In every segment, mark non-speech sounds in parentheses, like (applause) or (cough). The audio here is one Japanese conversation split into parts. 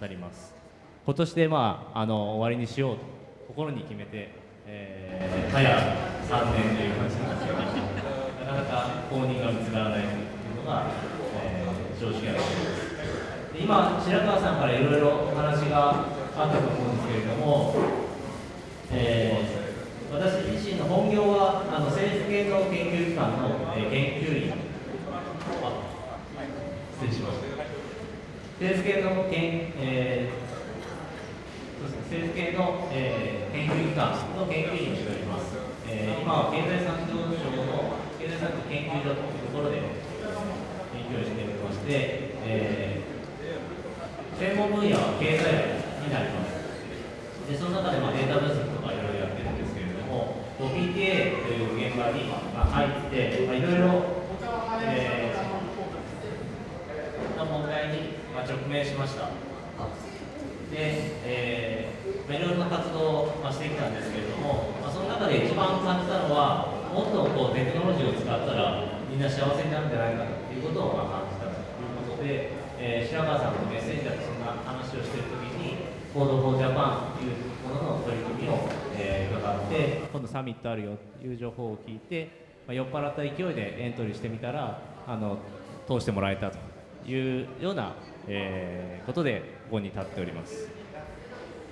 たります。今年で、まあ、あの終わりにしようと心に決めて、えー、早3年という感じなんですけど、なかなか公認が見つからないというのが、えー正直なところです。今、白川さんからいろいろお話があったと思うんですけれども、えー私自身の本業はあの政府系の研究機関の、えー研究員あ失礼しました政府系の研、えーそうですね政府系の、えー研究機関の研究員をしております、えー今は経済産業省の経済産業研究所というところで研究をしておりまして、えー専門分野は経済学になります。でその中でまあデータ分析とかいろいろやってるんですけれども、PTA という現場に入って、まあ、いろいろ、えーな問題にまあ直面しました。で、えーまあいろいろな活動をしてきたんですけれども、まあ、その中で一番感じたのは、もっとこうテクノロジーを使ったらみんな幸せになるんじゃないかということをま感じたということで、えー白川さんのメッセージだとそんな話をしているときに、 Code for Japan というものの取り組みを、えー伺って、今度サミットあるよという情報を聞いて、まあ、酔っ払った勢いでエントリーしてみたら、あの通してもらえたというような、えーことでここに立っております。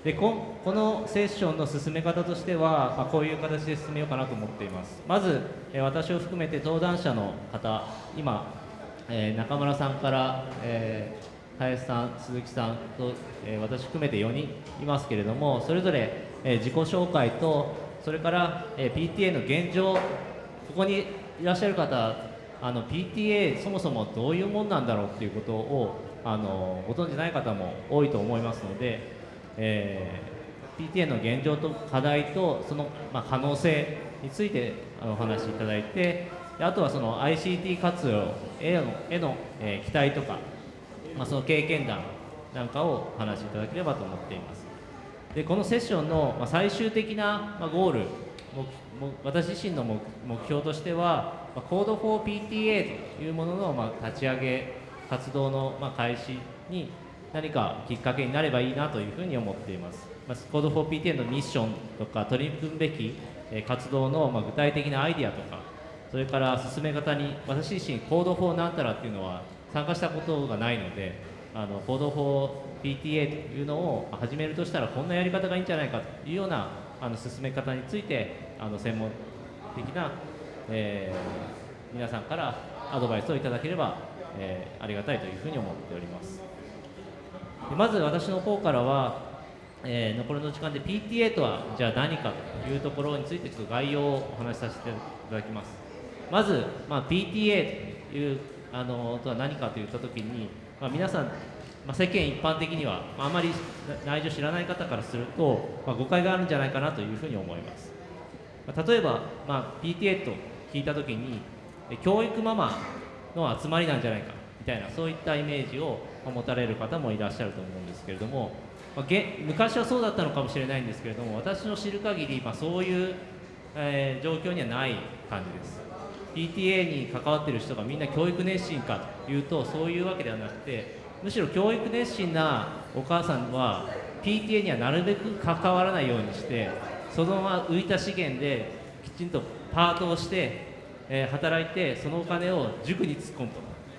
でここのセッションの進め方としては、あ、こういう形で進めようかなと思っています。まず、えー私を含めて登壇者の方、今、えー中村さんから、えー林さん、鈴木さんと、えー私含めて4人いますけれども、それぞれ、えー自己紹介と、それから、えー PTA の現状、ここにいらっしゃる方、あの PTA そもそもどういうもんなんだろうっていうことをあのご存じない方も多いと思いますので、えー PTA の現状と課題とその、まあ、可能性についてお話しいただいてあとはその ICT 活用へのへの、えー期待とか、まあ、その経験談なんかをお話しいただければと思っています。でこのセッションの最終的なゴール私自身の目標としては、Code for PTA というものの立ち上げ活動のまあ開始に何かきっかけになればいいなというふうに思っています。まあ、Code for PTA のミッションとか取り組むべき活動のまあ具体的なアイディアとかそれから進め方に私自身 Code for なんたらっていうのは参加したことがないのであの Code for PTA というのを始めるとしたらこんなやり方がいいんじゃないかというようなあの進め方についてあの専門的な、えー皆さんからアドバイスをいただければ、えーありがたいというふうに思っております。でまず私の方からは、えー残りの時間で PTA とはじゃあ何かというところについてちょっと概要をお話しさせていただきます。まず、まあ、PTA というあのとは何かといったときに、まあ、皆さん、まあ、世間一般的には、まあ、あまり内情知らない方からすると、まあ、誤解があるんじゃないかなというふうに思います。まあ例えば、まあ、PTA と聞いたときに教育ママの集まりなんじゃないかみたいなそういったイメージを持たれる方もいらっしゃると思うんですけれども、まあ、昔はそうだったのかもしれないんですけれども私の知る限り、まあ、そういう、えー状況にはない感じです。PTA に関わってる人がみんな教育熱心かというとそういうわけではなくてむしろ教育熱心なお母さんは PTA にはなるべく関わらないようにしてそのまま浮いた資源できちんとパートをして、えー働いてそのお金を塾に突っ込む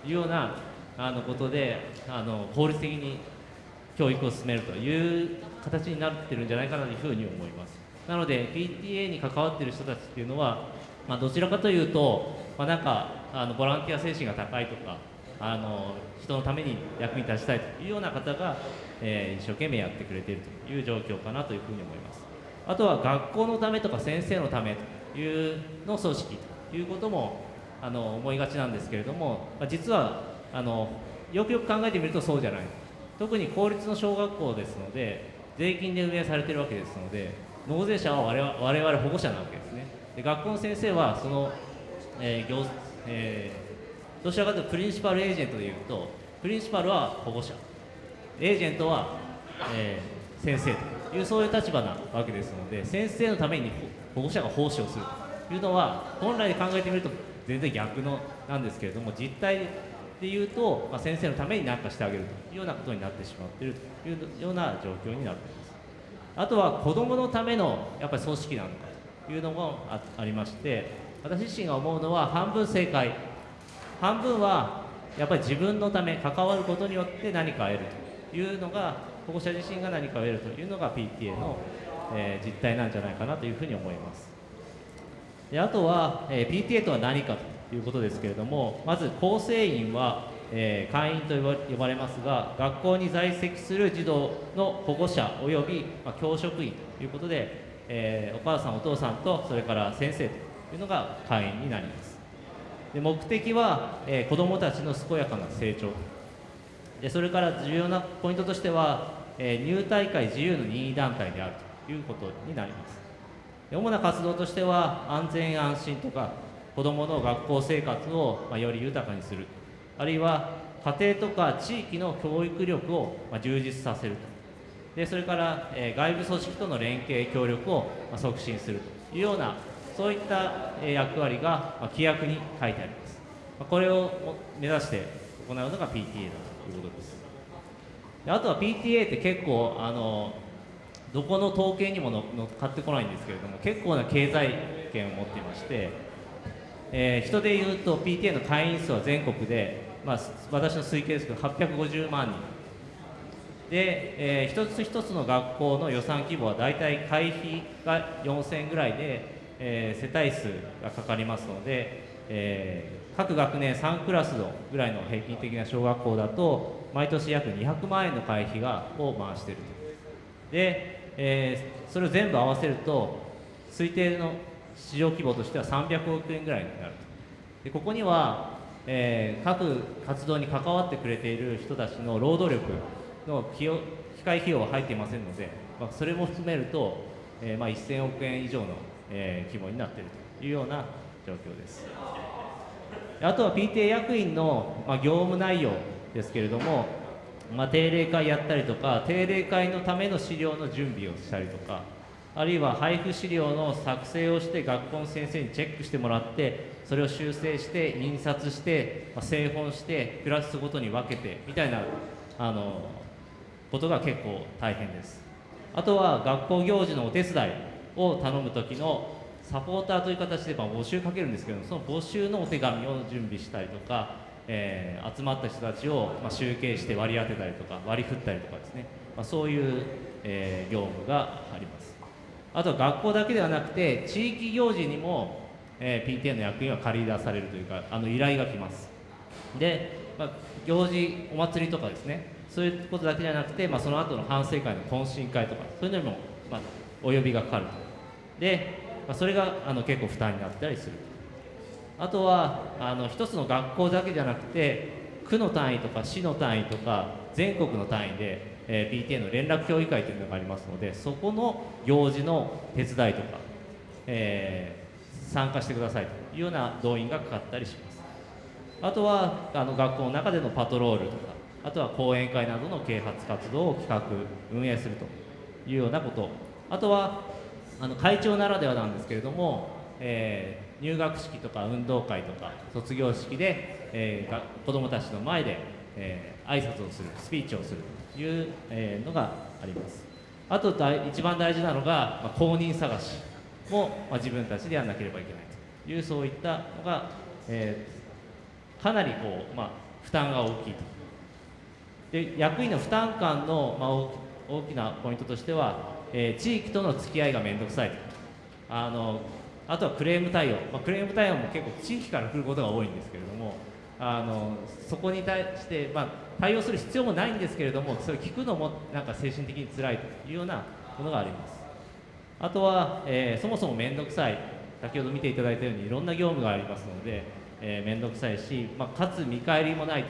というようなあのことであの効率的に教育を進めるという形になってるんじゃないかなというふうに思います。なので PTA に関わってる人たちっていうのは、まあ、どちらかというと、まあ、なんかあのボランティア精神が高いとかあの人のために役に立ちたいというような方が、えー、一生懸命やってくれているという状況かなというふうに思います。あとは学校のためとか先生のためというの組織いうこともあの思いがちなんですけれども、ま、実はあのよくよく考えてみるとそうじゃない。特に公立の小学校ですので税金で運営されているわけですので納税者は我々保護者なわけですね。で学校の先生はその、えー業えーどちらかというとプリンシパルエージェントでいうとプリンシパルは保護者。エージェントは、えー先生というそういう立場なわけですので先生のために保護者が奉仕をすると。いうのは本来で考えてみると全然逆のなんですけれども実態でいうと、まあ、先生のために何かしてあげるというようなことになってしまっているというような状況になっています。あとは子どものためのやっぱり組織なのかというのもありまして私自身が思うのは半分正解。半分はやっぱり自分のため関わることによって何かを得るというのが保護者自身が何かを得るというのが PTA の、えー実態なんじゃないかなというふうに思います。であとは、えー PTA とは何かということですけれどもまず構成員は、えー会員と呼ばれますが学校に在籍する児童の保護者および、まあ、教職員ということで、えーお母さんお父さんとそれから先生というのが会員になります。で目的は、えー子どもたちの健やかな成長。でそれから重要なポイントとしては、え入大会自由の任意団体であるということになります。主な活動としては安全安心とか子どもの学校生活を、より豊かにする。あるいは家庭とか地域の教育力を、充実させると。でそれから、外部組織との連携協力を、促進すると。いうようなそういった、役割が、規約に書いてあります、これを目指して行うのが PTA だということです。であとは PTA って結構あのどこの統計にもの乗っかってこないんですけれども結構な経済圏を持っていまして、えー人でいうと PTA の会員数は全国で、まあ、私の推計ですけど850万人。で、えー一つ一つの学校の予算規模は大体会費が4000ぐらいで、えー世帯数がかかりますので、えー各学年3クラスのぐらいの平均的な小学校だと毎年約200万円の会費がを回していると。で、えーそれを全部合わせると推定の市場規模としては300億円ぐらいになると。でここには、えー各活動に関わってくれている人たちの労働力の費用機械費用は入っていませんので、まあ、それも含めると、えーまあ、1000億円以上の、えー規模になっているというような状況です。あとは PTA 役員の、まあ、業務内容ですけれども、まあ、定例会やったりとか定例会のための資料の準備をしたりとかあるいは配布資料の作成をして学校の先生にチェックしてもらってそれを修正して印刷して、まあ製本してクラスごとに分けてみたいなあのことが結構大変です。あとは学校行事のお手伝いを頼む時のサポーターという形でま募集かけるんですけどその募集のお手紙を準備したりとか、えー集まった人たちをまあ集計して割り当てたりとか割り振ったりとかですね、まあ、そういう、えー業務があります。あとは学校だけではなくて地域行事にも、えー PTA の役員は借り出されるというかあの依頼が来ます。で、まあ、行事お祭りとかですね。そういうことだけじゃなくて、まあ、その後の反省会の懇親会とかそういうのにも、まあ、お呼びがかかると。で、まあ、それがあの結構負担になったりするあとはあの一つの学校だけじゃなくて区の単位とか市の単位とか全国の単位で、えー PTA の連絡協議会というのがありますのでそこの行事の手伝いとか、えー参加してくださいというような動員がかかったりします。あとはあの学校の中でのパトロールとかあとは講演会などの啓発活動を企画運営するというようなこと。あとはあの会長ならではなんですけれども、えー入学式とか運動会とか卒業式で、えーが子どもたちの前で、えー挨拶をするスピーチをするという、えーのがあります。あと一番大事なのが、まあ、公認探しも、まあ、自分たちでやらなければいけないというそういったのが、えーかなりこう、まあ、負担が大きいと。で役員の負担感の、まあ、大きなポイントとしては、えー、地域との付き合いが面倒くさいあのあとはクレーム対応、まあ、クレーム対応も結構地域から来ることが多いんですけれどもあのそこに対して、まあ、対応する必要もないんですけれどもそれを聞くのもなんか精神的に辛いというようなものがあります。あとは、えー、そもそも面倒くさい。先ほど見ていただいたようにいろんな業務がありますので、えー、面倒くさいし、まあ、かつ見返りもない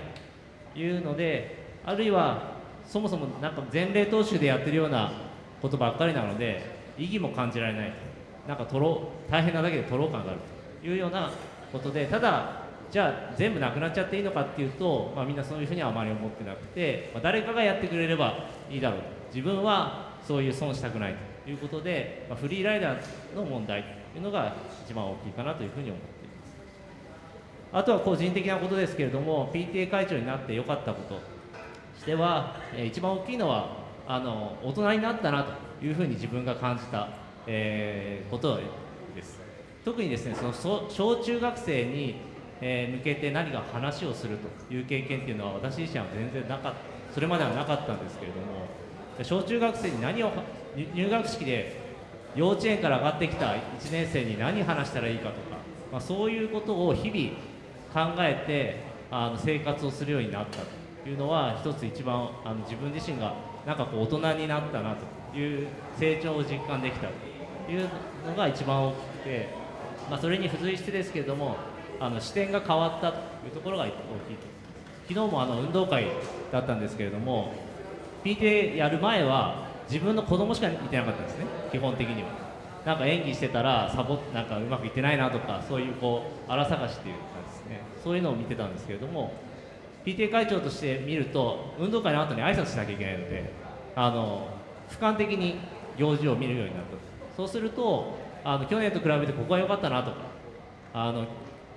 というのであるいはそもそもなんか前例踏襲でやってるようなことばっかりなので意義も感じられないなんか取ろ大変なだけで取ろう感があるというようなことでただじゃあ全部なくなっちゃっていいのかっていうと、まあ、みんなそういうふうにはあまり思ってなくて、まあ、誰かがやってくれればいいだろうと。自分はそういう損したくないということで、まあ、フリーライダーの問題というのが一番大きいかなというふうに思っています。あとは個人的なことですけれども PTA 会長になってよかったこととしては、えー、一番大きいのはあの大人になったなというふうに自分が感じた、えー、ことをです。特にですねその小中学生にえー、向けて何か話をするという経験っていうのは私自身は全然なかっそれまではなかったんですけれども小中学生に何を入学式で幼稚園から上がってきた1年生に何話したらいいかとか、まあ、そういうことを日々考えてあの生活をするようになったというのは一つ一番あの自分自身がなんかこう大人になったなという成長を実感できたというのが一番大きくて、まあ、それに付随してですけれどもあの視点が変わったというところが大きいと。昨日もあの運動会だったんですけれども PTA やる前は自分の子供しか見てなかったんですね。基本的には。なんか演技してたらサボなんかうまくいってないなとかそういうこう荒探しっていうかですね。そういうのを見てたんですけれども PTA 会長として見ると運動会の後に挨拶しなきゃいけないのであの俯瞰的に行事を見るようになったそうするとあの去年と比べてここは良かったなとかあの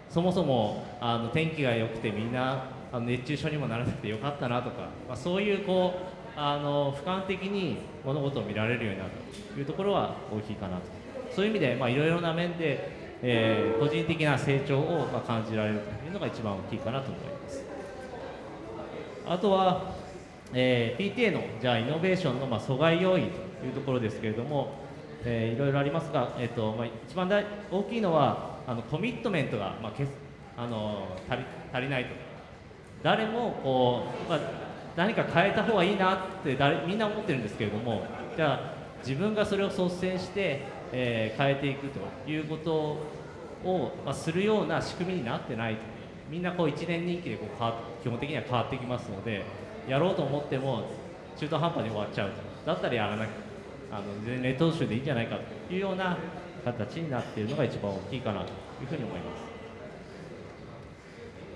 そもそもあの天気が良くてみんなあの熱中症にもならなくてよかったなとか、まあ、そういうこうあの俯瞰的に物事を見られるようになるというところは大きいかなと。そういう意味でいろいろな面で、えー、個人的な成長をまあ感じられるというのが一番大きいかなと思います。あとは、えー、PTA のじゃあイノベーションのまあ阻害要因というところですけれども、えー、いろいろありますが、えーとまあ、一番大大きいのはあのコミットメントが、まあ、けあの足り足りないと。誰もこう、まあ、何か変えた方がいいなって誰みんな思ってるんですけれどもじゃあ自分がそれを率先して、えー、変えていくということを、まあ、するような仕組みになってないと。みんなこう1年任期でこう変わ基本的には変わってきますのでやろうと思っても中途半端に終わっちゃうと。だったらやらなきゃ。あの前例踏襲でいいんじゃないかというような形になっているのが一番大きいかなというふうに思います。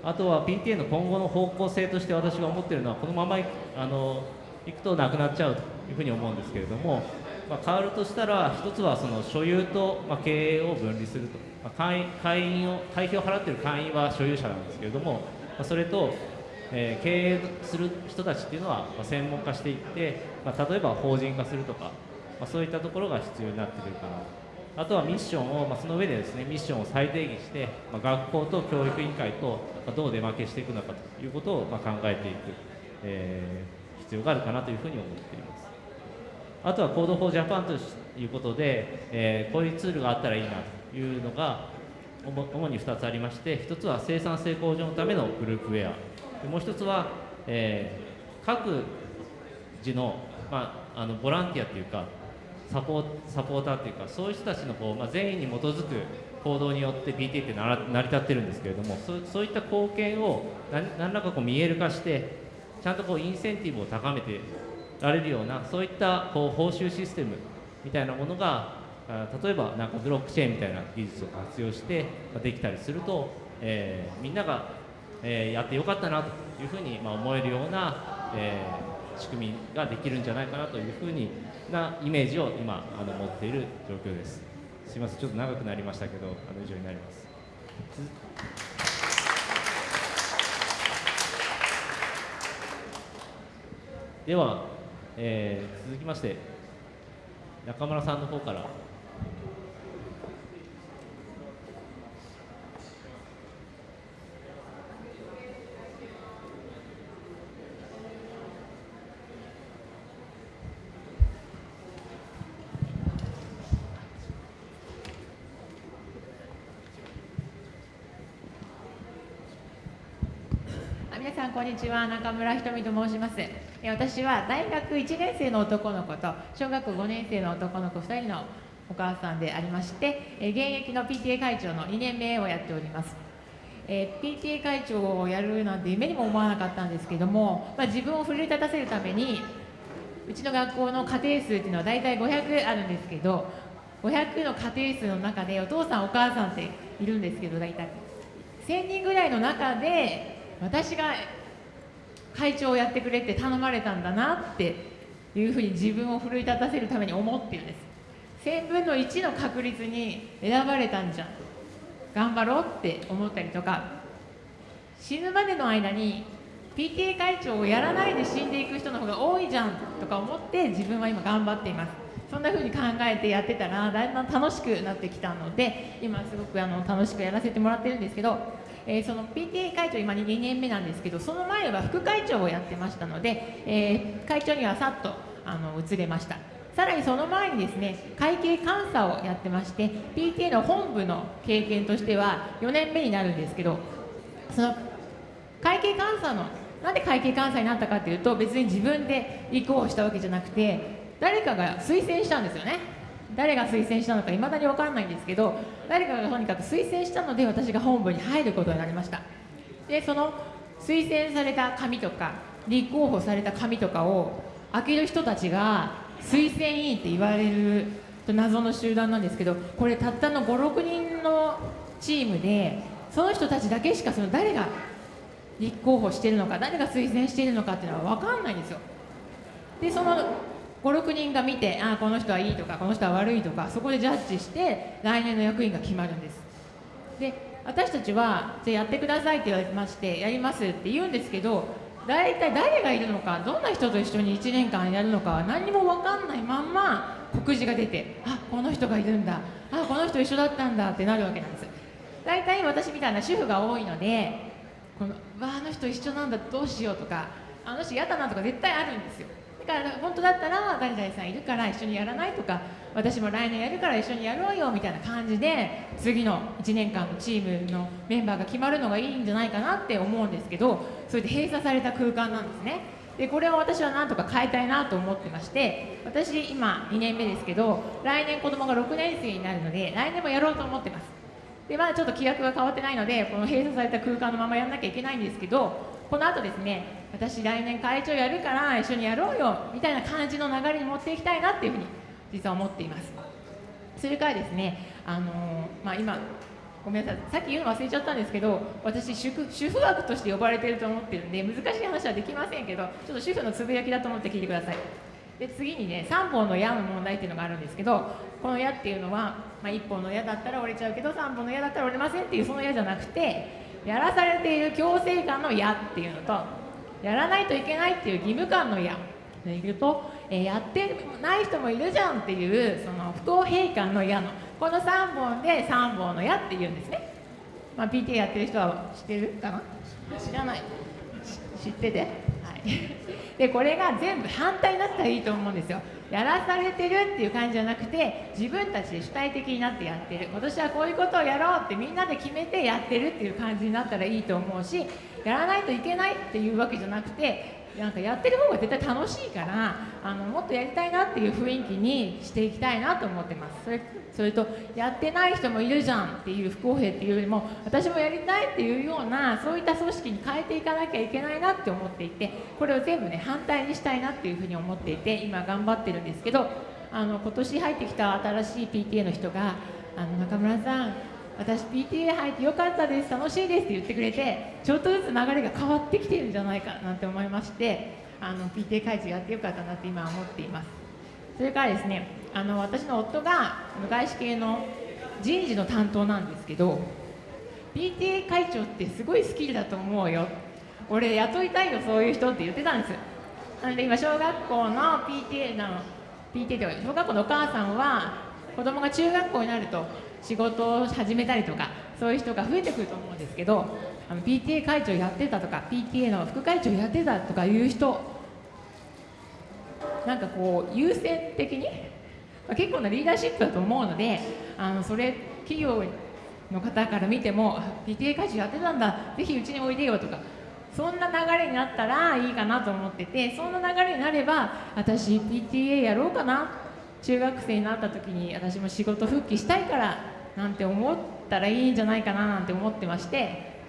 あとは PTA の今後の方向性として私が思っているのはこのままあのいくとなくなっちゃうというふうに思うんですけれども、まあ、変わるとしたら一つはその所有と、まあ、経営を分離すると、まあ、会員会員を会費を払っている会員は所有者なんですけれども、まあ、それと、えー、経営する人たちっていうのは、ま、専門化していって、まあ、例えば法人化するとか、まあ、そういったところが必要になってくるかなあとはミッションを、まあ、その上でですねミッションを再定義して、まあ、学校と教育委員会と、どう出負けしていくのかということを、まあ、考えていく、えー、必要があるかなというふうに思っています。あとは Code for Japan ということで、えー、こういうツールがあったらいいなというのが主に2つありまして1つは生産性向上のためのグループウェア。もう1つは、えー、各自の,、まあ、あのボランティアというかサポサポーターっていうかそういう人たちのこう、まあ、善意に基づく行動によって pt って成り立ってるんですけれどもそそういった貢献を何らかこう見える化してちゃんとこうインセンティブを高めてられるようなそういったこう報酬システムみたいなものが例えばなんかブロックチェーンみたいな技術を活用してできたりすると、えー、みんなが、えー、やってよかったなというふうにまあ思えるような、えー、仕組みができるんじゃないかなというふうになイメージを今あの持っている状況です。すみませんちょっと長くなりましたけどあの以上になります。では、えー、続きまして中村さんの方から。んこんにちは中村ひとみと申します。私は大学1年生の男の子と小学5年生の男の子2人のお母さんでありまして現役の PTA 会長の2年目をやっております。え、PTA 会長をやるなんて夢にも思わなかったんですけども、まあ、自分を奮い立たせるためにうちの学校の家庭数っていうのは大体500あるんですけど500の家庭数の中でお父さんお母さんっているんですけど大体。1000人ぐらいの中で私が会長をやってくれって頼まれたんだなっていうふうに自分を奮い立たせるために思ってるんです。1000分の1の確率に選ばれたんじゃん。頑張ろうって思ったりとか。死ぬまでの間に PTA 会長をやらないで死んでいく人の方が多いじゃんとか思って自分は今頑張っています。そんな風に考えてやってたらだんだん楽しくなってきたので今すごくあの楽しくやらせてもらってるんですけど、えー、その PTA 会長今2年目なんですけどその前は副会長をやってましたので、えー、会長にはさっとあの移れました。さらにその前にですね会計監査をやってまして PTA の本部の経験としては4年目になるんですけどその会計監査のなんで会計監査になったかというと別に自分で立候補したわけじゃなくて誰かが推薦したんですよね。誰が推薦したのかいまだに分からないんですけど誰かがとにかく推薦したので私が本部に入ることになりました。でその推薦された紙とか立候補された紙とかを開ける人たちが推薦委員って言われる謎の集団なんですけどこれたったの56人のチームでその人たちだけしかその誰が立候補してるのか誰が推薦しているのかっていうのは分かんないんですよ。でその56人が見てあこの人はいいとかこの人は悪いとかそこでジャッジして来年の役員が決まるんです。で私たちはじゃやってくださいって言われましてやりますって言うんですけど大体誰がいるのかどんな人と一緒に1年間やるのかは何も分かんないまんま告示が出てあこの人がいるんだあこの人一緒だったんだってなるわけなんです。大体私みたいな主婦が多いのでこのわあの人一緒なんだどうしようとかあの人嫌だなとか絶対あるんですよ。から本当だったら誰々さんいるから一緒にやらないとか私も来年やるから一緒にやろうよみたいな感じで次の1年間のチームのメンバーが決まるのがいいんじゃないかなって思うんですけどそれで閉鎖された空間なんですね。でこれを私はなんとか変えたいなと思ってまして私今2年目ですけど来年子供が6年生になるので来年もやろうと思ってます。でまだちょっと規約が変わってないのでこの閉鎖された空間のままやんなきゃいけないんですけどこの後ですね私来年会長やるから一緒にやろうよみたいな感じの流れに持っていきたいなっていうふうに実は思っています。それからですねあのー、まあ、今ごめんなさいさっき言うの忘れちゃったんですけど私主婦主婦枠として呼ばれてると思ってるんで難しい話はできませんけどちょっと主婦のつぶやきだと思って聞いてください。で次にね3本の矢の問題っていうのがあるんですけどこの矢っていうのは、まあ、1本の矢だったら折れちゃうけど3本の矢だったら折れませんっていうその矢じゃなくてやらされている強制感の矢っていうのとやらないといけないっていう義務感の矢。でいると、えー、やってない人もいるじゃんっていうその不公平感の矢のこの3本で3本の矢っていうんですね、まあ、PTA やってる人は知ってるかな？知らない。知ってて？はいでこれが全部反対になったらいいと思うんですよ。やらされてるっていう感じじゃなくて自分たちで主体的になってやってる。今年はこういうことをやろうってみんなで決めてやってるっていう感じになったらいいと思うしやらないといけないっていうわけじゃなくてなんかやってる方が絶対楽しいからあのもっとやりたいなっていう雰囲気にしていきたいなと思ってます。それそれとやってない人もいるじゃんっていう不公平っていうよりも私もやりたいっていうようなそういった組織に変えていかなきゃいけないなって思っていてこれを全部ね反対にしたいなっていうふうに思っていて今頑張ってるんですけどあの今年入ってきた新しい PTA の人があの中村さん私 PTA 入ってよかったです楽しいですって言ってくれてちょっとずつ流れが変わってきてるんじゃないかなんて思いましてあの PTA 会長やってよかったなって今思っています。それからですねあの私の夫が外資系の人事の担当なんですけど PTA 会長ってすごいスキルだと思うよ。俺雇いたいよそういう人って言ってたんです。なので今小学校の PTA の PTA とか小学校のお母さんは子供が中学校になると仕事を始めたりとかそういう人が増えてくると思うんですけどあの PTA 会長やってたとか PTA の副会長やってたとかいう人なんかこう優先的に、結構なリーダーシップだと思うのであのそれ企業の方から見ても PTA 会長やってたんだぜひうちにおいでよとかそんな流れになったらいいかなと思っててそんな流れになれば私 PTA やろうかな中学生になった時に私も仕事復帰したいからなんて思ったらいいんじゃないかななんて思ってまして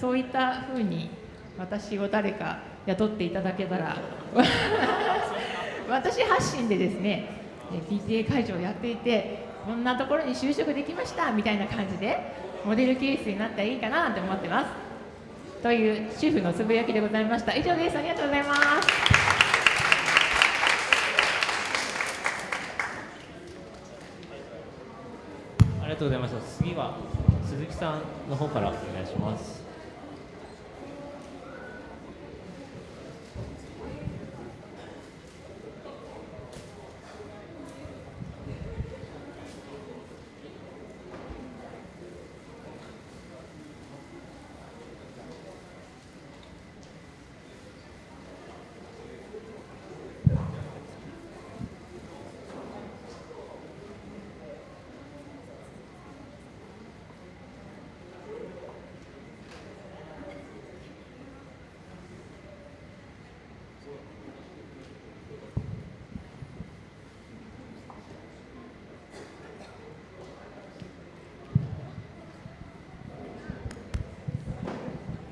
そういった風に私を誰か雇っていただけたら (laughs) 私発信でですね PTA 会長をやっていてこんなところに就職できましたみたいな感じでモデルケースになったらいいかなと思ってます。という主婦のつぶやきでございました。以上です。ありがとうございます。りがとうございました。次は鈴木さんの方からお願いします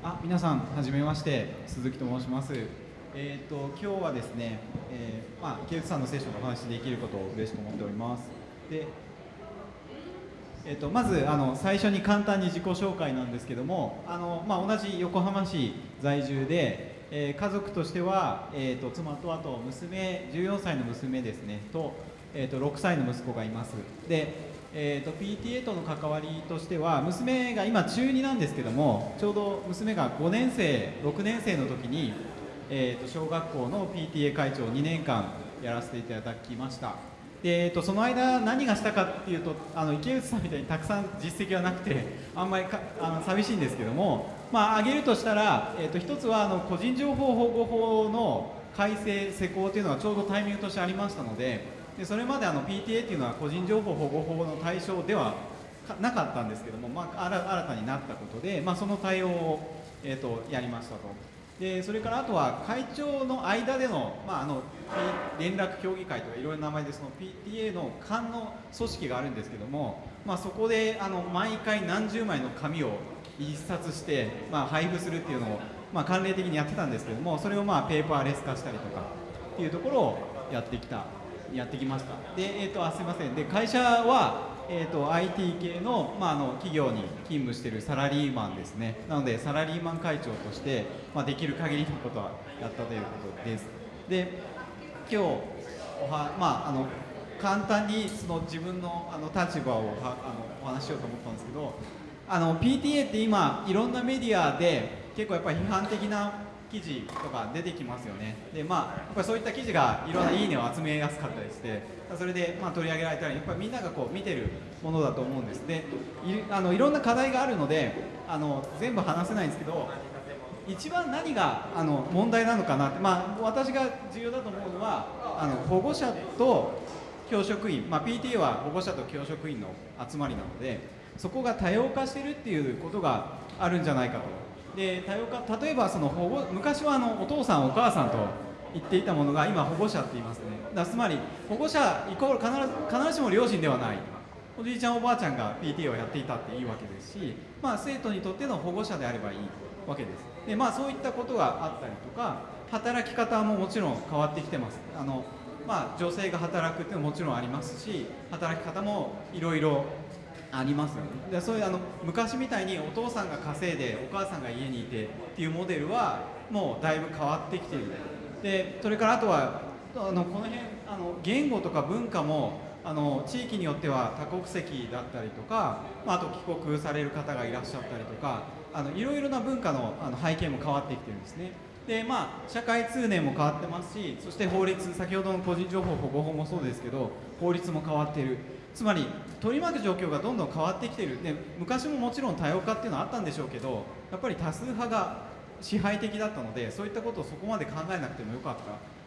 あ皆さんはじめまして鈴木と申します。えっ、と今日はですね、えーまあ池内さんのセッションのお話できることを嬉しく思っております。でえー、とまずあの最初に簡単に自己紹介なんですけどもあの、まあ、同じ横浜市在住で、えー家族としては、えー、と妻とあと娘14歳の娘ですねと,、えー、と6歳の息子がいます。で、えー、と PTA との関わりとしては娘が今中2なんですけどもちょうど娘が5年生6年生の時に、えー、と小学校の PTA 会長を2年間やらせていただきました。で、えー、とその間何がしたかっていうとあの池内さんみたいにたくさん実績はなくてあんまりあの寂しいんですけどもまあ挙げるとしたら、えー、と一つはあの個人情報保護法の改正施行というのがちょうどタイミングとしてありましたのででそれまであの PTA っていうのは個人情報保護法の対象ではなかったんですけども、まあ、新新たになったことで、まあ、その対応を、えー、とやりましたと。でそれからあとは会長の間での,、まあ、あの連絡協議会とかいろいろな名前でその PTA の間の組織があるんですけども、まあ、そこであの毎回何十枚の紙を一冊して、まあ、配布するっていうのを、まあ、慣例的にやってたんですけどもそれをまあペーパーレス化したりとかっていうところをやってきたやってきました。で、えー、とあすいません。で会社は、えー、と IT 系の,、まあ、あの企業に勤務しているサラリーマンですね。なのでサラリーマン会長として、まあ、できる限りのことはやったということです。で今日おは、まあ、あの簡単にその自分のあの立場をはあのお話ししようと思ったんですけどあの PTA って今いろんなメディアで結構やっぱり批判的な記事とか出てきますよね。でまあやっぱりそういった記事がいろんないいねを集めやすかったりしてそれでまあ取り上げられたりやっぱりみんながこう見てるものだと思うんです。でいあのいろんな課題があるのであの全部話せないんですけど一番何があの問題なのかなって、まあ、私が重要だと思うのはあの保護者と教職員、まあ、PTA は保護者と教職員の集まりなのでそこが多様化してるっていうことがあるんじゃないかとで多様化例えばその保護昔はあのお父さんお母さんと言っていたものが今保護者って言いますね。だつまり保護者イコール必ず必ずしも両親ではない。おじいちゃんおばあちゃんが PTA をやっていたっていいわけですし、まあ、生徒にとっての保護者であればいいわけです。で、まあ、そういったことがあったりとか働き方ももちろん変わってきてます。あの、まあ、女性が働くっていうのももちろんありますし働き方もいろいろありますよね。でそういうあの昔みたいにお父さんが稼いでお母さんが家にいてっていうモデルはもうだいぶ変わってきている。でそれからあとはあのこの辺あの言語とか文化もあの地域によっては多国籍だったりとか、まあ、あと帰国される方がいらっしゃったりとかあのいろいろな文化のあの背景も変わってきてるんですね。でまあ社会通念も変わってますしそして法律先ほどの個人情報保護法もそうですけど法律も変わっている。つまり取り巻く状況がどんどん変わってきている。で昔ももちろん多様化っていうのはあったんでしょうけどやっぱり多数派が支配的だったのでそういったことをそこまで考えなくてもよかった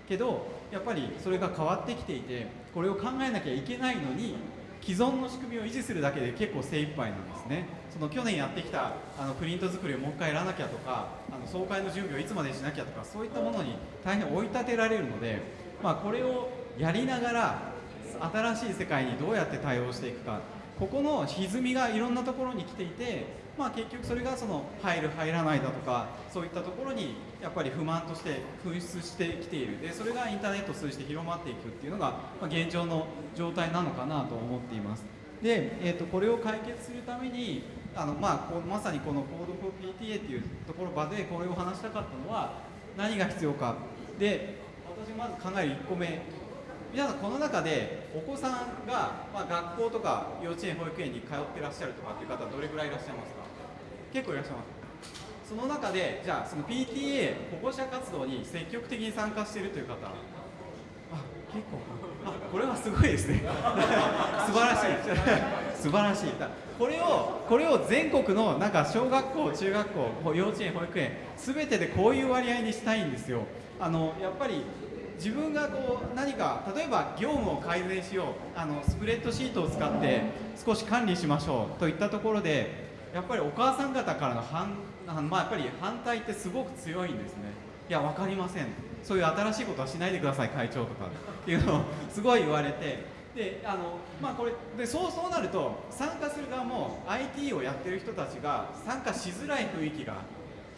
けどやっぱりそれが変わってきていてこれを考えなきゃいけないのに既存の仕組みを維持するだけで結構精一杯なんですね。その去年やってきたあのプリント作りをもう一回やらなきゃとかあの総会の準備をいつまでしなきゃとかそういったものに大変追い立てられるので、まあ、これをやりながら新しい世界にどうやって対応していくか。ここの歪みがいろんなところに来ていて、まあ、結局それがその入る入らないだとかそういったところにやっぱり不満として噴出してきている。でそれがインターネットを通じて広まっていくっていうのが、ま、現状の状態なのかなと思っています。で、えー、とこれを解決するためにあの、まあ、こまさにこの Code4PTA っていうところ場でこれを話したかったのは何が必要か。で私まず考える1個目。皆さんこの中でお子さんが、まあ、学校とか幼稚園保育園に通ってらっしゃるとかっていう方はどれぐらいいらっしゃいますか？結構いらっしゃいます。その中でじゃあその PTA 保護者活動に積極的に参加しているという方。あ結構。あこれはすごいですね。(laughs) 素晴らしい。(laughs) 素晴らしい。これをこれを全国のなんか小学校中学校幼稚園保育園全てでこういう割合にしたいんですよ。あのやっぱり自分がこう何か例えば業務を改善しようあのスプレッドシートを使って少し管理しましょうといったところでやっぱりお母さん方からの反あ,、まあ、やっぱり反対ってすごく強いんですね。いや分かりません。そういう新しいことはしないでください会長とかっていうのをすごい言われて。であのまあこれでそうそうなると参加する側も IT をやってる人たちが参加しづらい雰囲気が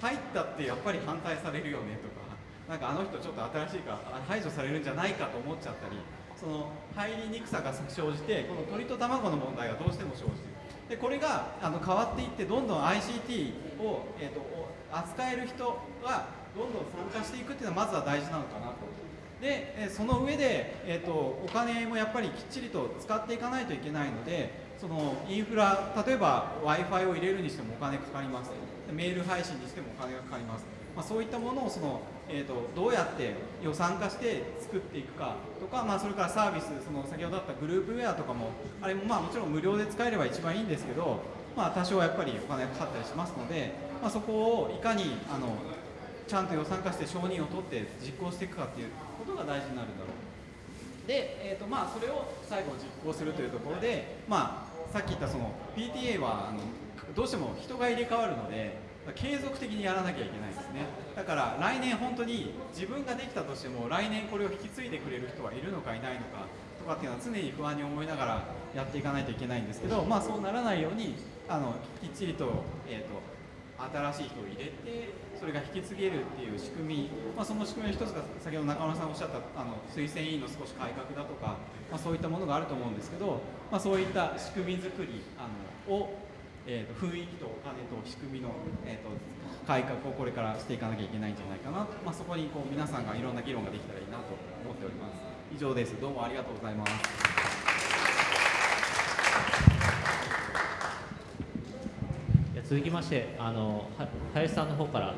入ったってやっぱり反対されるよねとか。なんかあの人ちょっと新しいから排除されるんじゃないかと思っちゃったりその入りにくさが生じてこの鳥と卵の問題がどうしても生じてでこれがあの変わっていってどんどん ICT を、えーと、扱える人がどんどん参加していくっていうのはまずは大事なのかなと。で、その上で、えーと、お金もやっぱりきっちりと使っていかないといけないのでそのインフラ例えば w i f i を入れるにしてもお金かかります。メール配信にしてもお金がかかります。まあ、そういったものをその、えーと、どうやって予算化して作っていくかとか、まあ、それからサービスその先ほどあったグループウェアとかもあれもまあもちろん無料で使えれば一番いいんですけど、まあ、多少やっぱりお金がかかったりしますので、まあ、そこをいかにあのちゃんと予算化して承認を取って実行していくかっていうことが大事になるんだろう。で、えーとまあ、それを最後実行するというところで、まあ、さっき言ったその PTA はあのどうしても人が入れ替わるので継続的にやらなきゃいけないですね。だから来年本当に自分ができたとしても来年これを引き継いでくれる人はいるのかいないのかとかっていうのは常に不安に思いながらやっていかないといけないんですけどまあそうならないようにあのきっちりと,、えーと、新しい人を入れてそれが引き継げるっていう仕組み、まあ、その仕組みの一つが先ほど中村さんおっしゃったあの推薦委員の少し改革だとか、まあ、そういったものがあると思うんですけど、まあ、そういった仕組み作りあのをえーと、雰囲気とお金と仕組みの、えーと、改革をこれからしていかなきゃいけないんじゃないかなと、まあ、そこにこう皆さんがいろんな議論ができたらいいなと思っております。以上です。どうもありがとうございます。続きましてあの林さんの方から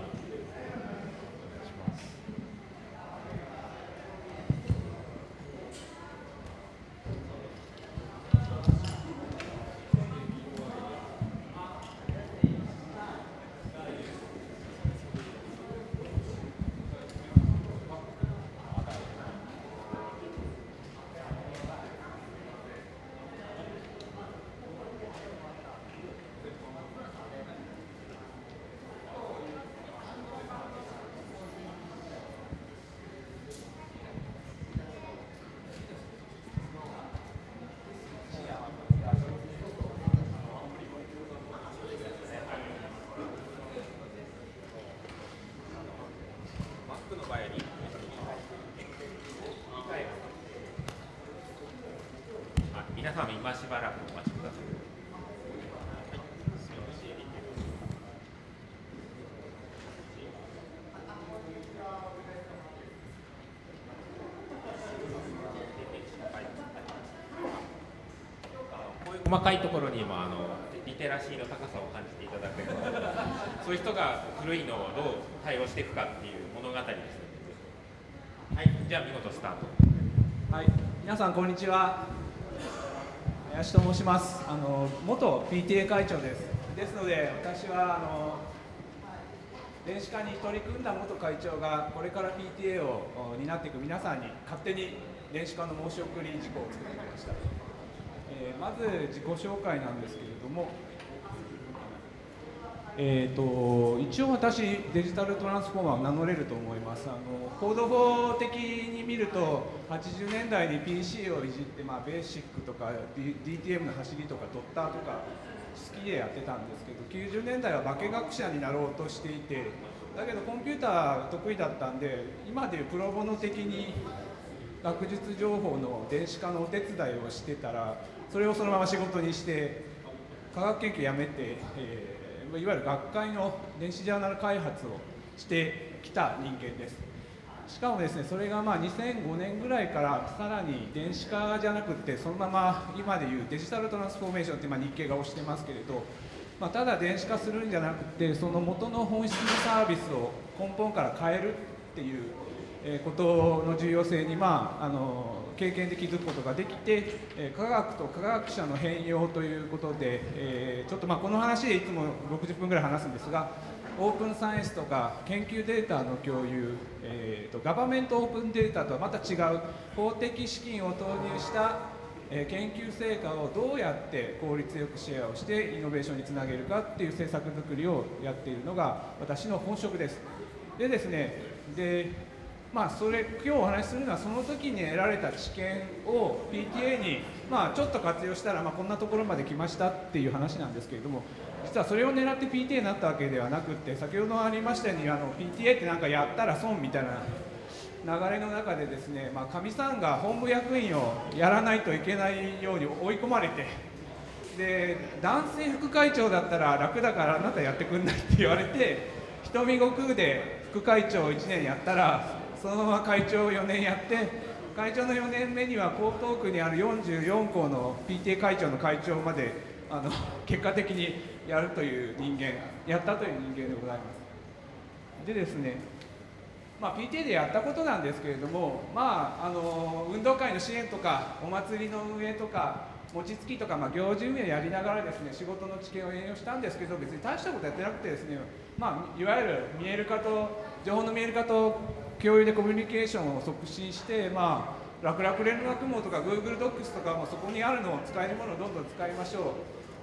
今しばらくお待ちください。細かいところにもあのリテラシーの高さを感じていただければそういう人が古いのをどう対応していくかっていう物語です。はいじゃあ見事スタート。はい皆さんこんにちは。林と申します。あの元 PTA 会長です。ですので私はあの電子化に取り組んだ元会長がこれから PTA を担っていく皆さんに勝手に電子化の申し送り事項を作ってきました。えーまず自己紹介なんですけれども、えー、と一応私デジタルトランスフォーマーを名乗れると思います。あのコード法的に見ると80年代に PC をいじって、まあ、ベーシックとか、DTM の走りとかドッターとか好きでやってたんですけど90年代は化学者になろうとしていてだけどコンピューター得意だったんで今でいうプロボノ的に学術情報の電子化のお手伝いをしてたらそれをそのまま仕事にして科学研究やめて、えーいわゆる学会の電子ジャーナル開発をしてきた人間です。しかもですねそれがまあ2005年ぐらいからさらに電子化じゃなくてそのまま今でいうデジタルトランスフォーメーションって今日経が推してますけれど、まあ、ただ電子化するんじゃなくてその元の本質のサービスを根本から変えるっていうことの重要性に、まあ、あの経験で気づくことができて、え科学と科学者の変容ということで、えちょっとまこの話でいつも60分ぐらい話すんですがオープンサイエンスとか研究データの共有、えーとガバメントオープンデータとはまた違う法的資金を投入したえ研究成果をどうやって効率よくシェアをしてイノベーションにつなげるかっていう政策作りをやっているのが私の本職です。でですねでまあ、それ今日お話しするのはその時に得られた知見を PTA に、まあ、ちょっと活用したら、まあ、こんなところまで来ましたっていう話なんですけれども実はそれを狙って PTA になったわけではなくて先ほどありましたようにあの PTA ってなんかやったら損みたいな流れの中でですねまあかみ、さんが本部役員をやらないといけないように追い込まれてで男性副会長だったら楽だからあなたやってくんないって言われて瞳悟空で副会長1年やったらそのまま会長を4年やって会長の4年目には江東区にある44校の PTA 会長の会長まであの結果的にやるという人間やったという人間でございます。でですねまあ、PTA でやったことなんですけれども、まあ、あの運動会の支援とかお祭りの運営とか餅つきとか、まあ、行事運営をやりながらですね仕事の知見を援用したんですけど別に大したことやってなくてですね、まあ、いわゆる見える化と情報の見える化と共有でコミュニケーションを促進して、まあ、楽々連絡網とか Google Docs とかもそこにあるのを使えるものをどんどん使いましょう。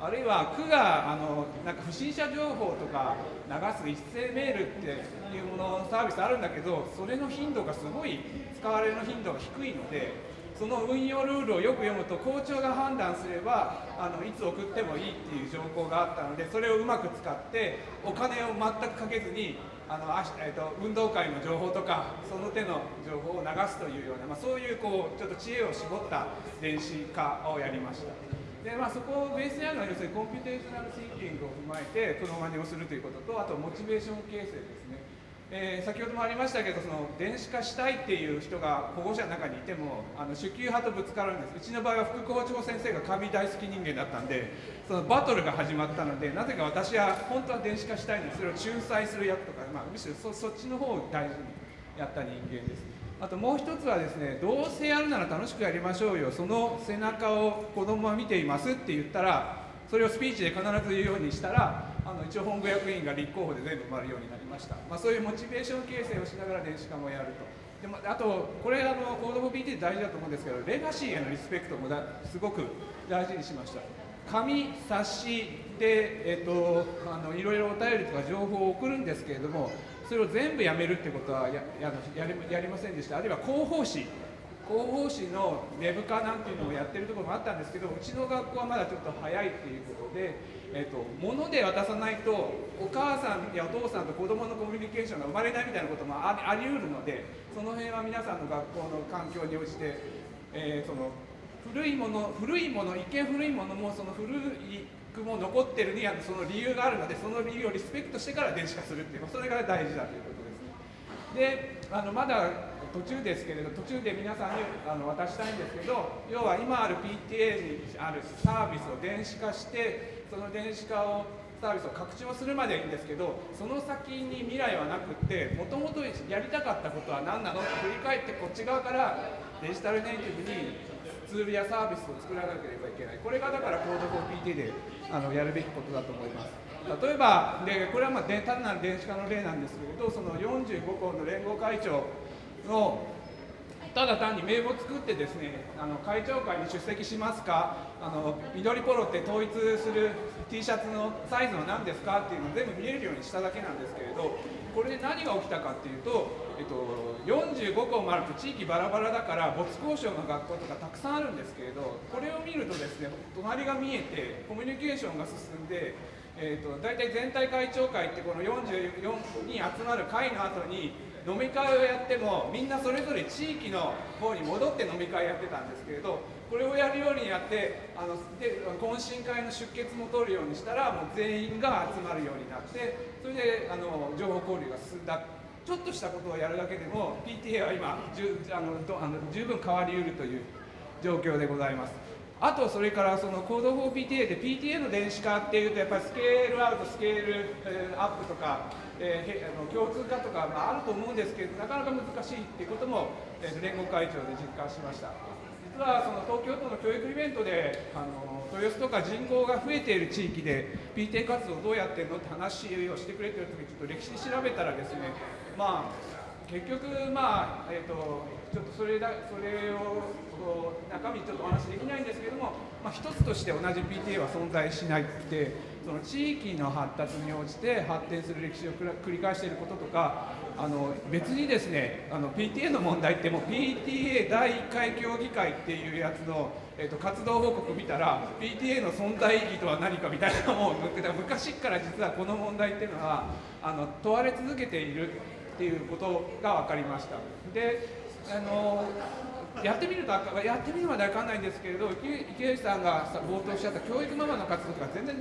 あるいは区があのなんか不審者情報とか流す一斉メールっていうものサービスあるんだけどそれの頻度がすごい使われる頻度が低いのでその運用ルールをよく読むと校長が判断すればあのいつ送ってもいいっていう情報があったのでそれをうまく使ってお金を全くかけずにあのあ、えっと運動会の情報とかその手の情報を流すというような、まあ、そういうこうちょっと知恵を絞った電子化をやりました。でまあ、そこをベースにあるのは要するに computational thinking を踏まえてプロマネをするということとあとモチベーション形成です、えー先ほどもありましたけどその電子化したいっていう人が保護者の中にいてもあの守旧派とぶつかるんです。うちの場合は副校長先生が紙大好き人間だったんでそのバトルが始まったのでなぜか私は本当は電子化したいのにそれを仲裁する役とか、まあ、むしろそそっちの方を大事にやった人間です。あともう一つはですねどうせやるなら楽しくやりましょうよ。その背中を子供は見ていますって言ったらそれをスピーチで必ず言うようにしたらあの一応本部役員が立候補で全部埋まるようになりました、まあ、そういうモチベーション形成をしながら電子化もやると。でもあとこれあのコードフォー PT 大事だと思うんですけどレガシーへのリスペクトもだすごく大事にしました。紙冊子で、えっとあのいろいろお便りとか情報を送るんですけれどもそれを全部やめるってことはやややりやりませんでした。あるいは広報誌。広報誌のウェブ化なんていうのをやってるところもあったんですけどうちの学校はまだちょっと早いっていうことで、えっと物で渡さないとお母さんやお父さんと子供のコミュニケーションが生まれないみたいなこともありあり得るのでその辺は皆さんの学校の環境に応じて、えーその古いもの古いもの一見古いものもその古いくも残ってるにはその理由があるのでその理由をリスペクトしてから電子化するっていうそれが大事だということです。ねであのまだ途中ですけれど途中で皆さんにあの渡したいんですけど要は今ある PTA にあるサービスを電子化してその電子化をサービスを拡張するまでいいんですけどその先に未来はなくってもともとやりたかったことは何なのって振り返ってこっち側からデジタルネイティブにツールやサービスを作らなければいけない。これがだからコード 4PT であのやるべきことだと思います。例えばでこれはまあ単なる電子化の例なんですけれどその45校の連合会長のただ単に名簿作ってですねあの会長会に出席しますかあの緑ポロって統一する T シャツのサイズは何ですかっていうのを全部見えるようにしただけなんですけれどこれで何が起きたかっていうと、えっと、45校もあると地域バラバラだから没交渉の学校とかたくさんあるんですけれどこれを見るとですね隣が見えてコミュニケーションが進んでえーと、大体全体会長会ってこの44に集まる会の後に飲み会をやってもみんなそれぞれ地域の方に戻って飲み会やってたんですけれどこれをやるようにやってあので懇親会の出欠も取るようにしたらもう全員が集まるようになってそれであの情報交流が進んだちょっとしたことをやるだけでも PTA は今じゅあのあの十分変わりうるという状況でございます。あとそれからそのコード 4PTA で PTA の電子化っていうとやっぱりスケールアウトスケールアップとか、えー、あの共通化とか、まあ、あると思うんですけどなかなか難しいっていうことも、えー、連合会長で実感しました。実はその東京都の教育イベントであの豊洲とか人口が増えている地域で PTA 活動どうやってるのって話をしてくれてる時ちょっと歴史調べたらですねまあ結局まあえっ、ー、とちょっとそれだそれを中身ちょっとお話できないんですけども、まあ、一つとして同じ PTA は存在しないってその地域の発達に応じて発展する歴史を繰り返していることとかあの別にですねあの PTA の問題ってもう PTA 第1回協議会っていうやつの、えーと、活動報告見たら PTA の存在意義とは何かみたいなのを昔から実はこの問題っていうのはあの問われ続けているっていうことが分かりました。であのやってみるとやってみるまでわかんないんですけれど池内さんが冒頭おっしゃった教育ママの活動とか全然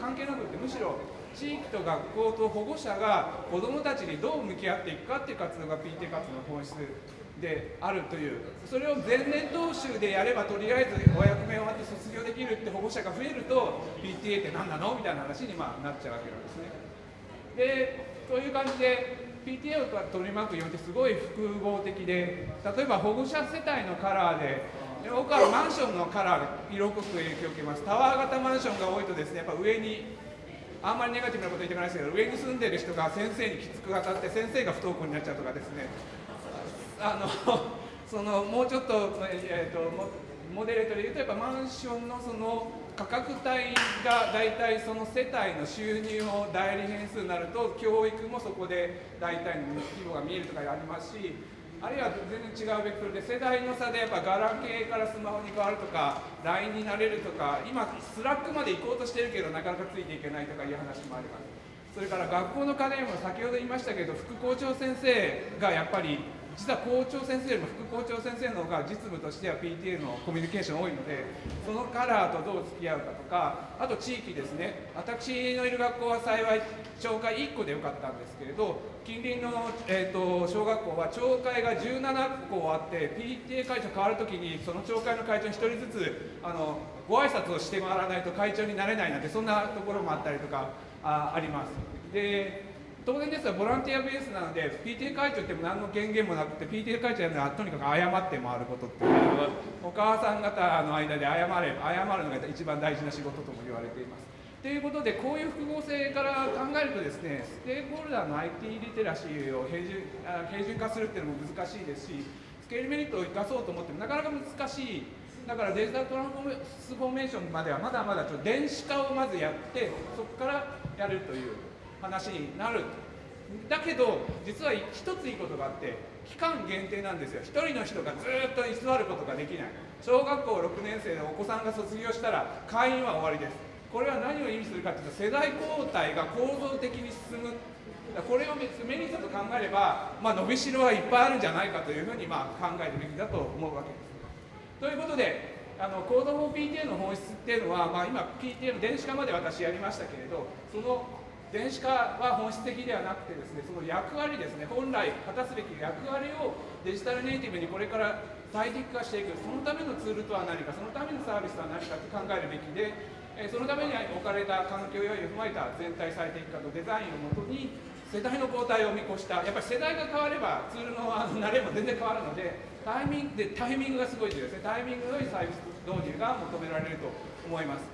関係なくてむしろ地域と学校と保護者が子どもたちにどう向き合っていくかっていう活動が PTA 活動の本質であるというそれを前年踏襲でやればとりあえずお役目終わって卒業できるって保護者が増えると PTA って何なの？みたいな話にまなっちゃうわけなんですね。でそういう感じで PTA を取り巻くよってすごい複合的で例えば保護者世帯のカラーで僕はマンションのカラーで色濃く影響を受けます。タワー型マンションが多いとですねやっぱ上にあんまりネガティブなこと言ってないですけど上に住んでる人が先生にきつく当たって先生が不登校になっちゃうとかですね。あのそのもうちょっと,、えーと、モデレートで言うとやっぱマンションのその価格帯が大体その世帯の収入を代理変数になると教育もそこで大体の規模が見えるとかありますしあるいは全然違うベクトルで世代の差でやっぱガラケーからスマホに変わるとか LINE になれるとか今 Slack まで行こうとしてるけどなかなかついていけないとかいう話もあります。それから学校の課題も先ほど言いましたけど副校長先生がやっぱり実は校長先生よりも副校長先生の方が実務としては PTA のコミュニケーション多いのでそのカラーとどう付き合うかとかあと地域ですね私のいる学校は幸い町会1個でよかったんですけれど近隣の、えーと、小学校は町会が17校あって PTA 会長変わるときにその町会の会長に1人ずつあのご挨拶をして回らわないと会長になれないなんてそんなところもあったりとかああります。で当然ですがボランティアベースなので PTA 会長って何の権限もなくて PTA 会長やるのはとにかく謝って回ることっていう。のはお母さん方の間で謝れ謝るのが一番大事な仕事とも言われています。ということでこういう複合性から考えるとですねステークホルダーの IT リテラシーを平準平準化するっていうのも難しいですしスケールメリットを生かそうと思ってもなかなか難しい。だからデジタルトランスフォーメーションまではまだまだちょっと電子化をまずやってそこからやるという。話になるだけど実は一ついいことがあって期間限定なんですよ。1人の人がずっと居座ることができない。小学校6年生でお子さんが卒業したら会員は終わりです。これは何を意味するかというと世代交代が構造的に進む。これをメリットと考えれば、まあ、伸びしろはいっぱいあるんじゃないかというふうにまあ考えるべきだと思うわけです。ということであのコード 4PTA の本質っていうのは、まあ、今 PTA の電子化まで私やりましたけれどその電子化は本質的ではなくてですねその役割ですね本来果たすべき役割をデジタルネイティブにこれから最適化していくそのためのツールとは何かそのためのサービスとは何かって考えるべきで、そのために置かれた環境要因を踏まえた全体最適化とデザインをもとに世代の交代を見越したやっぱり世代が変わればツールのあの慣れも全然変わるのでタイミングでタイミングがすごい重要ですね。タイミングの良いサービス導入が求められると思います。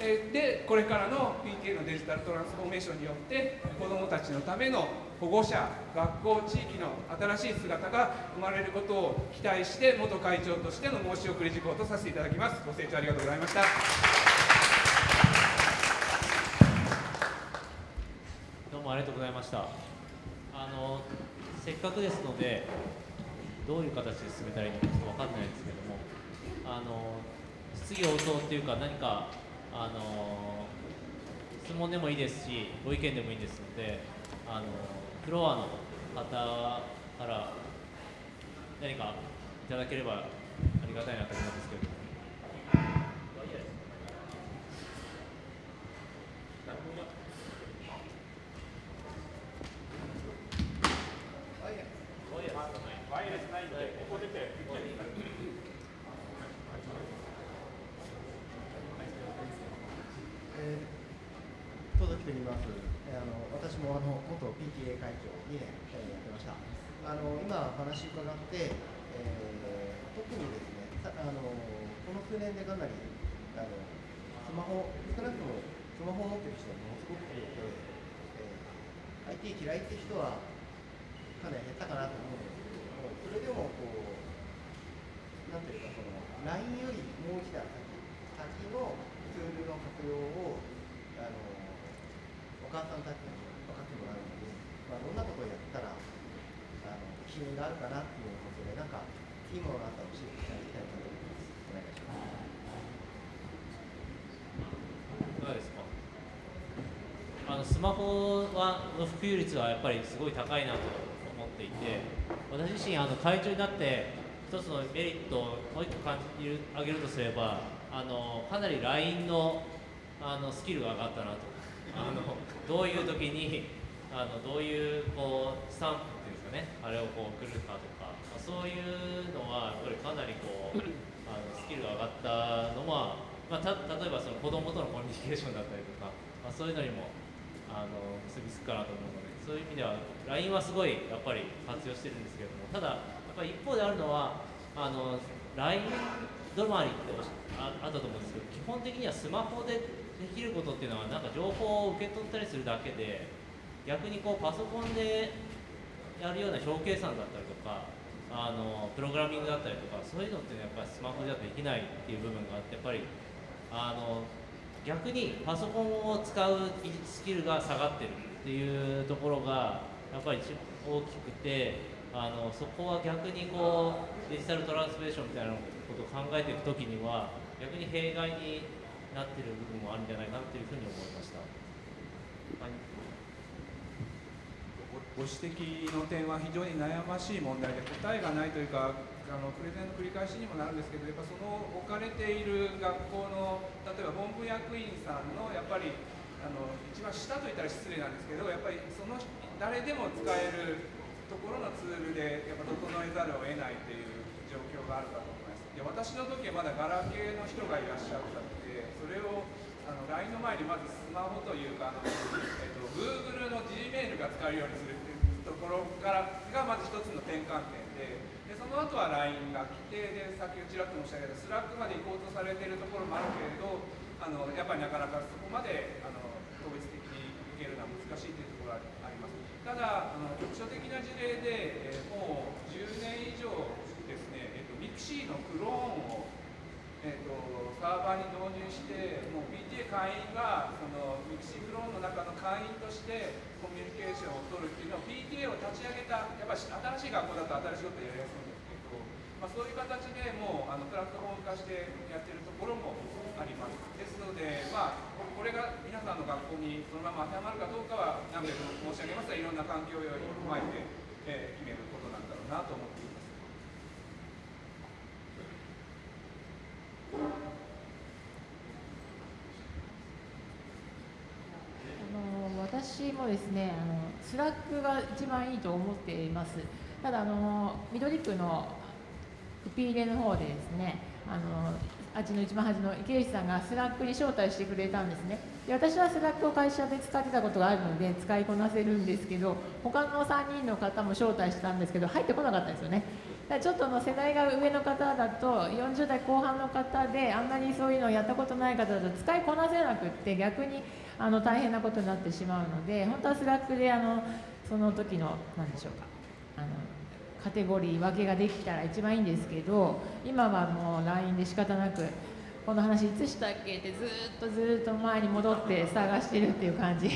えでこれからの PTA のデジタルトランスフォーメーションによって子どもたちのための保護者学校地域の新しい姿が生まれることを期待して元会長としての申し送り事項とさせていただきます。ご清聴ありがとうございました。どうもありがとうございました。あのせっかくですのでどういう形で進めたらいいのかちょっと分かんないですけどもあの質疑応答っていうか何かあの質問でもいいですしご意見でもいいですのであのフロアの方から何かいただければありがたいなと思うんですけどワイヤレスないんでここ出てえー、戸崎と言います。えーあの私もあの元 PTA 会長2年えーやってました。あの今話伺って、えー、特にですね、あのこの数年でかなりあのスマホ少なくともスマホを持ってる人はものすごく多くて、ー、IT 嫌いって人はかなり減ったかなと思うんですけれども、それでもこうなんていうかその LINE よりもう一段先先のツールの活用をあのお母さんたちに分かってもらうので、まあ、どんなことをやったらあの機運があるかなっていうことでなんかいいものがあったら教えていただきたいなと思います。お願いします。いかがですかあのスマホはの普及率はやっぱりすごい高いなと思っていて私自身あの会長になって一つのメリットをもう一個感じる上げるとすればあのかなり LINE のあのスキルが上がったなと。あのどういう時にあのどういうこうスタンプっていうんですかねあれをこう送るかとか、まあそういうのはやっぱりかなりこうあのスキルが上がったのは、まあ、た例えばその子供とのコミュニケーションだったりとか、まあ、そういうのにもあの結びつくかなと思うのでそういう意味では LINE はすごいやっぱり活用してるんですけれどもただやっぱり一方であるのはあの LINE 止まりってああったと思うんですけど基本的にはスマホでできることっていうのはなんか情報を受け取ったりするだけで逆にこうパソコンでやるような表計算だったりとかあのプログラミングだったりとかそういうのって、ね、やっぱりスマホじゃできないっていう部分があってやっぱりあの逆にパソコンを使うスキルが下がってるっていうところがやっぱり一大きくてあのそこは逆にこうデジタルトランスフレーションみたいなことを考えていくときには逆に弊害になってる部分もあるんじゃないかなっていうふうに思いました。はいごご指摘の点は非常に悩ましい問題で答えがないというかあのプレゼンの繰り返しにもなるんですけどやっぱその置かれている学校の例えば本部役員さんのやっぱりあの一番下といったら失礼なんですけどやっぱりその誰でも使えるところのツールでやっぱ整えざるを得ないという状況があるかと思います。で私の時はまだガラケーの人がいらっしゃったのでそれをあの LINE の前にまずスマホというかあの、えっと、Google の Gmail が使えるようにするっていうところからがまず一つの転換点の後は LINE が来てでさっきちらっと申し上げた Slack まで行こうとされているところもあるけれどあのやっぱりなかなかそこまであの統一的に受けるのは難しいというところがありますただあの局所的な事例で、えもう10年以上ですね、えっと、 mixi のクローンをえー、とサーバーに導入してもう PTA 会員がその mixi クローンの中の会員としてコミュニケーションを取るっていうのを PTA を立ち上げたやっぱり新しい学校だと新しいことやりやすいんで、まあ、そういう形でもうあのプラットフォーム化してやってるところもあります。ですので、まあ、これが皆さんの学校にそのまま当てはまるかどうかは何べんも申し上げますがいろんな環境要因を踏まえて、えー決めることなんだろうなと思っています。あの私もですねあの Slack が一番いいと思っています。ただあの緑区の P連の方でですねあのあっちの一番端の池内さんが Slack に招待してくれたんですね。で私は Slack を会社で使ってたことがあるので使いこなせるんですけど他の3人の方も招待したんですけど入ってこなかったんですよね。だからちょっとの世代が上の方だと40代後半の方であんまりそういうのをやったことない方だと使いこなせなくって逆にあの大変なことになってしまうので本当は Slack であのその時の何でしょうかあのカテゴリー分けができたら一番いいんですけど今はもう LINE で仕方なくこの話いつしたっけってずっとずっと前に戻って探してるっていう感じ。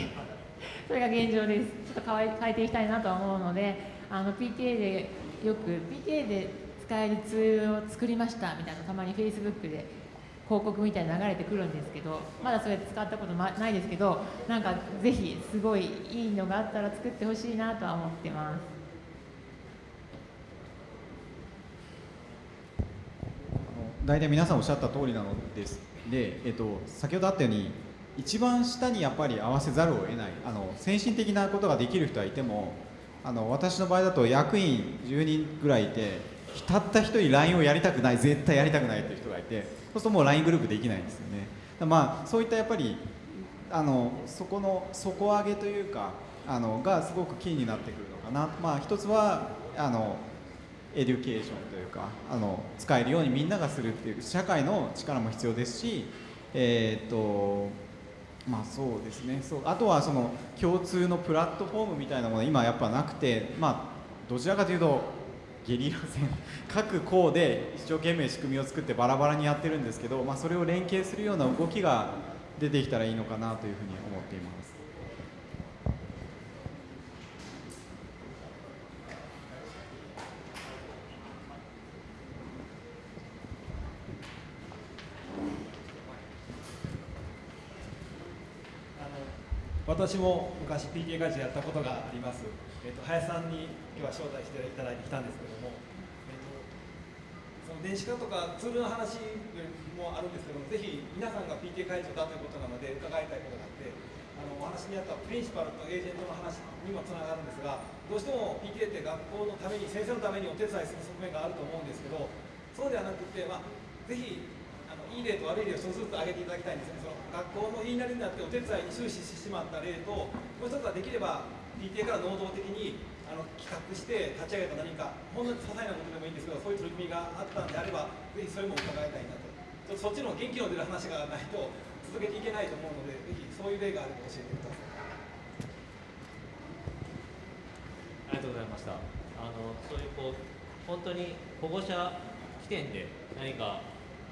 (laughs) それが現状です。ちょっと変えていきたいなとは思うのであの PTA でよく PTA で使えるツールを作りましたみたいなたまに Facebook で広告みたいに流れてくるんですけどまだそれ使ったことないですけどなんかぜひすごいいいのがあったら作ってほしいなとは思ってます。大体皆さんおっしゃった通りなのです。で、えっと、先ほどあったように一番下にやっぱり合わせざるを得ないあの先進的なことができる人はいてもあの私の場合だと役員10人ぐらいいてたった一人 LINE をやりたくない絶対やりたくないっていう人がいてそうするともう LINE グループできないんですよね。まあそういったやっぱりあのそこの底上げというかあのがすごくキーになってくるのかな。まあ一つはあの education というかあの使えるようにみんながするっていう社会の力も必要ですしえー、っとまあそうですねそうあとはその共通のプラットフォームみたいなもの今やっぱなくてまあどちらかというとゲリラ戦 (laughs) 各校で一生懸命仕組みを作ってバラバラにやってるんですけど、まあ、それを連携するような動きが出てきたらいいのかなというふうに思っています。私も昔 PTA 会社やったことがあります、えーと、林さんに今日は招待していただいてきたんですけども、えーと、その電子化とかツールの話もあるんですけどもぜひ皆さんが PTA 会長だということなので伺いたいことがあってあのお話にあったプリンシパルとエージェントの話にもつながるんですがどうしても PTA って学校のために先生のためにお手伝いする側面があると思うんですけどそうではなくて、まあ、ぜひいい例と悪い例を一つずつ挙げていただきたいんですねその学校の言いなりになってお手伝いに終始してしまった例ともう一つはできれば PTA から能動的にあの企画して立ち上げた何かほんの些細なことでもいいんですけどそういう取り組みがあったんであればぜひそれも伺いたいなとちょっとそっちの元気の出る話がないと続けていけないと思うのでぜひそういう例があれば教えてくださいありがとうございましたあのそういうこう本当に保護者起点で何か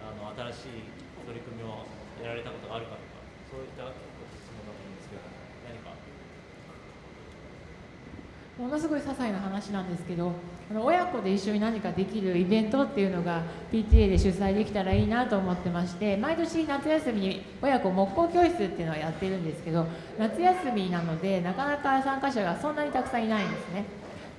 あの新しい取り組みをやられたことがあるかとかそういった質問だと思うんですけど何か？ものすごい些細な話なんですけどあの親子で一緒に何かできるイベントっていうのが PTA で主催できたらいいなと思ってまして毎年夏休みに親子木工教室っていうのをやってるんですけど夏休みなのでなかなか参加者がそんなにたくさんいないんですね。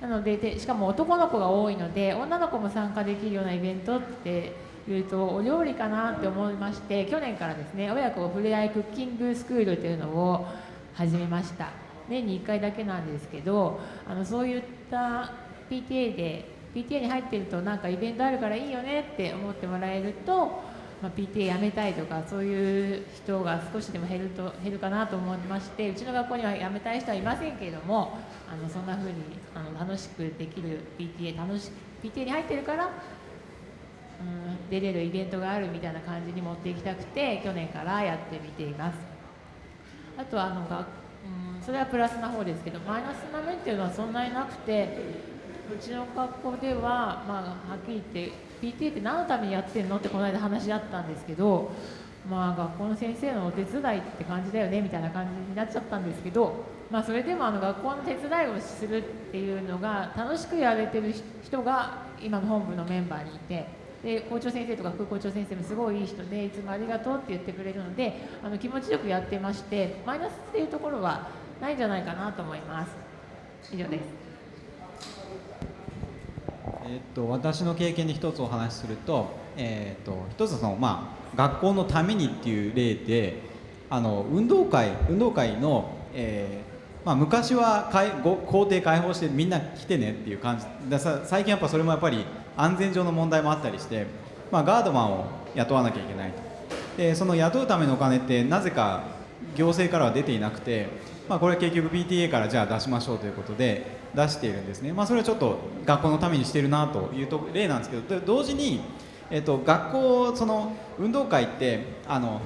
なのででしかも男の子が多いので女の子も参加できるようなイベントっていうとお料理かなって思いまして去年からですね親子ふれあいクッキングスクールというのを始めました。年に1回だけなんですけどあのそういった PTA で PTA に入ってるとなんかイベントあるからいいよねって思ってもらえると、まあ、PTA 辞めたいとかそういう人が少しでも減ると減るかなと思いましてうちの学校には辞めたい人はいませんけれどもあのそんな風にあの楽しくできる PTA 楽し PTA に入ってるからうん出れるイベントがあるみたいな感じに持っていきたくて去年からやってみています。あとはあのが、うん、それはプラスな方ですけどマイナスな面っていうのはそんなになくてうちの学校では、まあ、はっきり言って PTA って何のためにやってんのってこの間話し合ったんですけどまあ学校の先生のお手伝いって感じだよねみたいな感じになっちゃったんですけど、まあ、それでもあの学校の手伝いをするっていうのが楽しくやれてる人が今の本部のメンバーにいてで校長先生とか副校長先生もすごいいい人でいつもありがとうって言ってくれるのであの気持ちよくやってましてマイナスっていうところはないんじゃないかなと思います。以上です。えっと、私の経験で一つお話しすると,、えー、っと一つその、まあ、学校のためにっていう例であの運動会運動会の、えーまあ、昔は校庭開放してみんな来てねっていう感じで最近やっぱそれもやっぱり安全上の問題もあったりして、まあ、ガードマンを雇わなきゃいけないと。でその雇うためのお金ってなぜか行政からは出ていなくて、まあ、これは結局 PTA からじゃあ出しましょうということで出しているんですね、まあ、それはちょっと学校のためにしてるなというと例なんですけど同時に、えっと、学校その運動会ってあの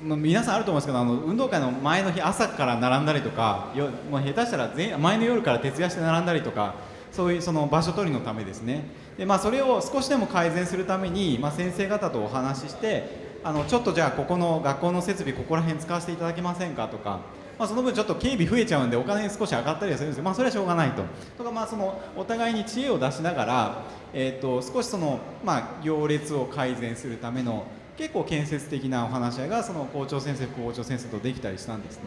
皆さんあると思うんですけどあの運動会の前の日朝から並んだりとかよもう下手したら前前の夜から徹夜して並んだりとかそういうその場所取りのためですね。で、まあ、それを少しでも改善するために、まあ、先生方とお話ししてあのちょっとじゃあここの学校の設備ここら辺使わせていただけませんかとか、まあ、その分ちょっと警備増えちゃうんでお金少し上がったりはするんですけど、まあ、それはしょうがないと。とかまあそのお互いに知恵を出しながら、えー、と少しその、まあ、行列を改善するための結構建設的なお話し合いがその校長先生副校長先生とできたりしたんですね、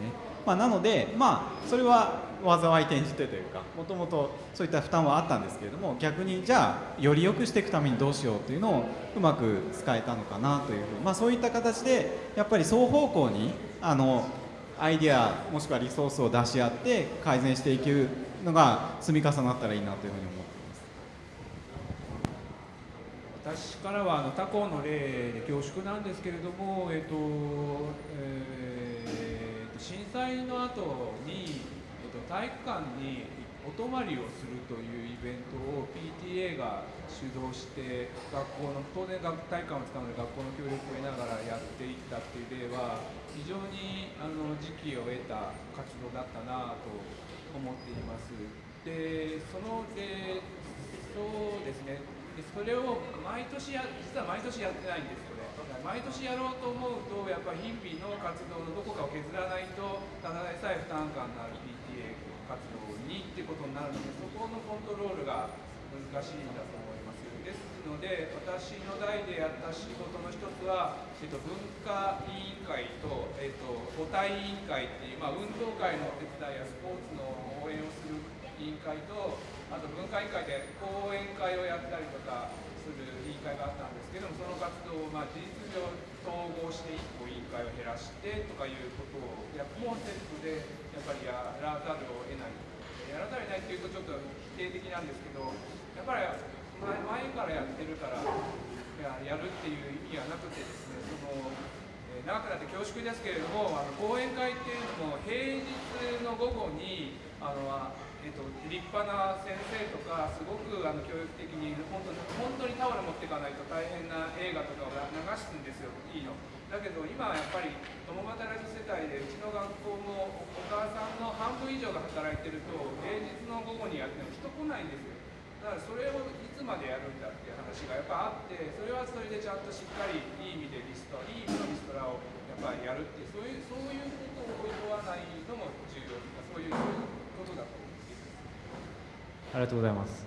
まあ、なのでまあそれは災い転じてというかもともとそういった負担はあったんですけれども逆にじゃあより良くしていくためにどうしようというのをうまく使えたのかなというふうまあ、そういった形でやっぱり双方向にあのアイデアもしくはリソースを出し合って改善していくのが積み重なったらいいなというふうに思って私からはあの他校の例で恐縮なんですけれども、えっとえー、震災の後に、えっと、体育館にお泊まりをするというイベントを PTA が主導して学校の当然体育館を使うので学校の協力を得ながらやっていったっていう例は非常にあの時期を得た活動だったなと思っています。でその例そうですねでそれを毎年や実は毎年やってないんです毎年やろうと思うとやっぱり日々の活動のどこかを削らないとただでさえ負担感のある PTA 活動にっていうことになるのでそこのコントロールが難しいんだと思います。ですので私の代でやった仕事の一つは、えっと、文化委員会と、えっと、母体委員会っていう、まあ、運動会のお手伝いやスポーツの応援をする委員会とあと文化委員会で講演会をやったりとか会があったんですけどもその活動をまあ事実上統合して1個委員会を減らしてとかいうことをやもうセットでやっぱりやらざるを得ないやらざるを得ないっていうとちょっと否定的なんですけどやっぱり前からやってるからやるっていう意味はなくてですねその長くなって恐縮ですけれどもあの講演会っていうのも平日の午後にあのえっと、立派な先生とかすごくあの教育的に本当に本当にタオル持っていかないと大変な映画とかを流すんですよいいの。だけど今はやっぱり共働き世帯でうちの学校もお母さんの半分以上が働いてると平日の午後にやっても人来ないんですよ。だからそれをいつまでやるんだっていう話がやっぱあってそれはそれでちゃんとしっかりいい意味でリストいい意味のリストラをやっぱりやるっていうそういうそういうことを言わないのも重要とかそういうりがとうございます。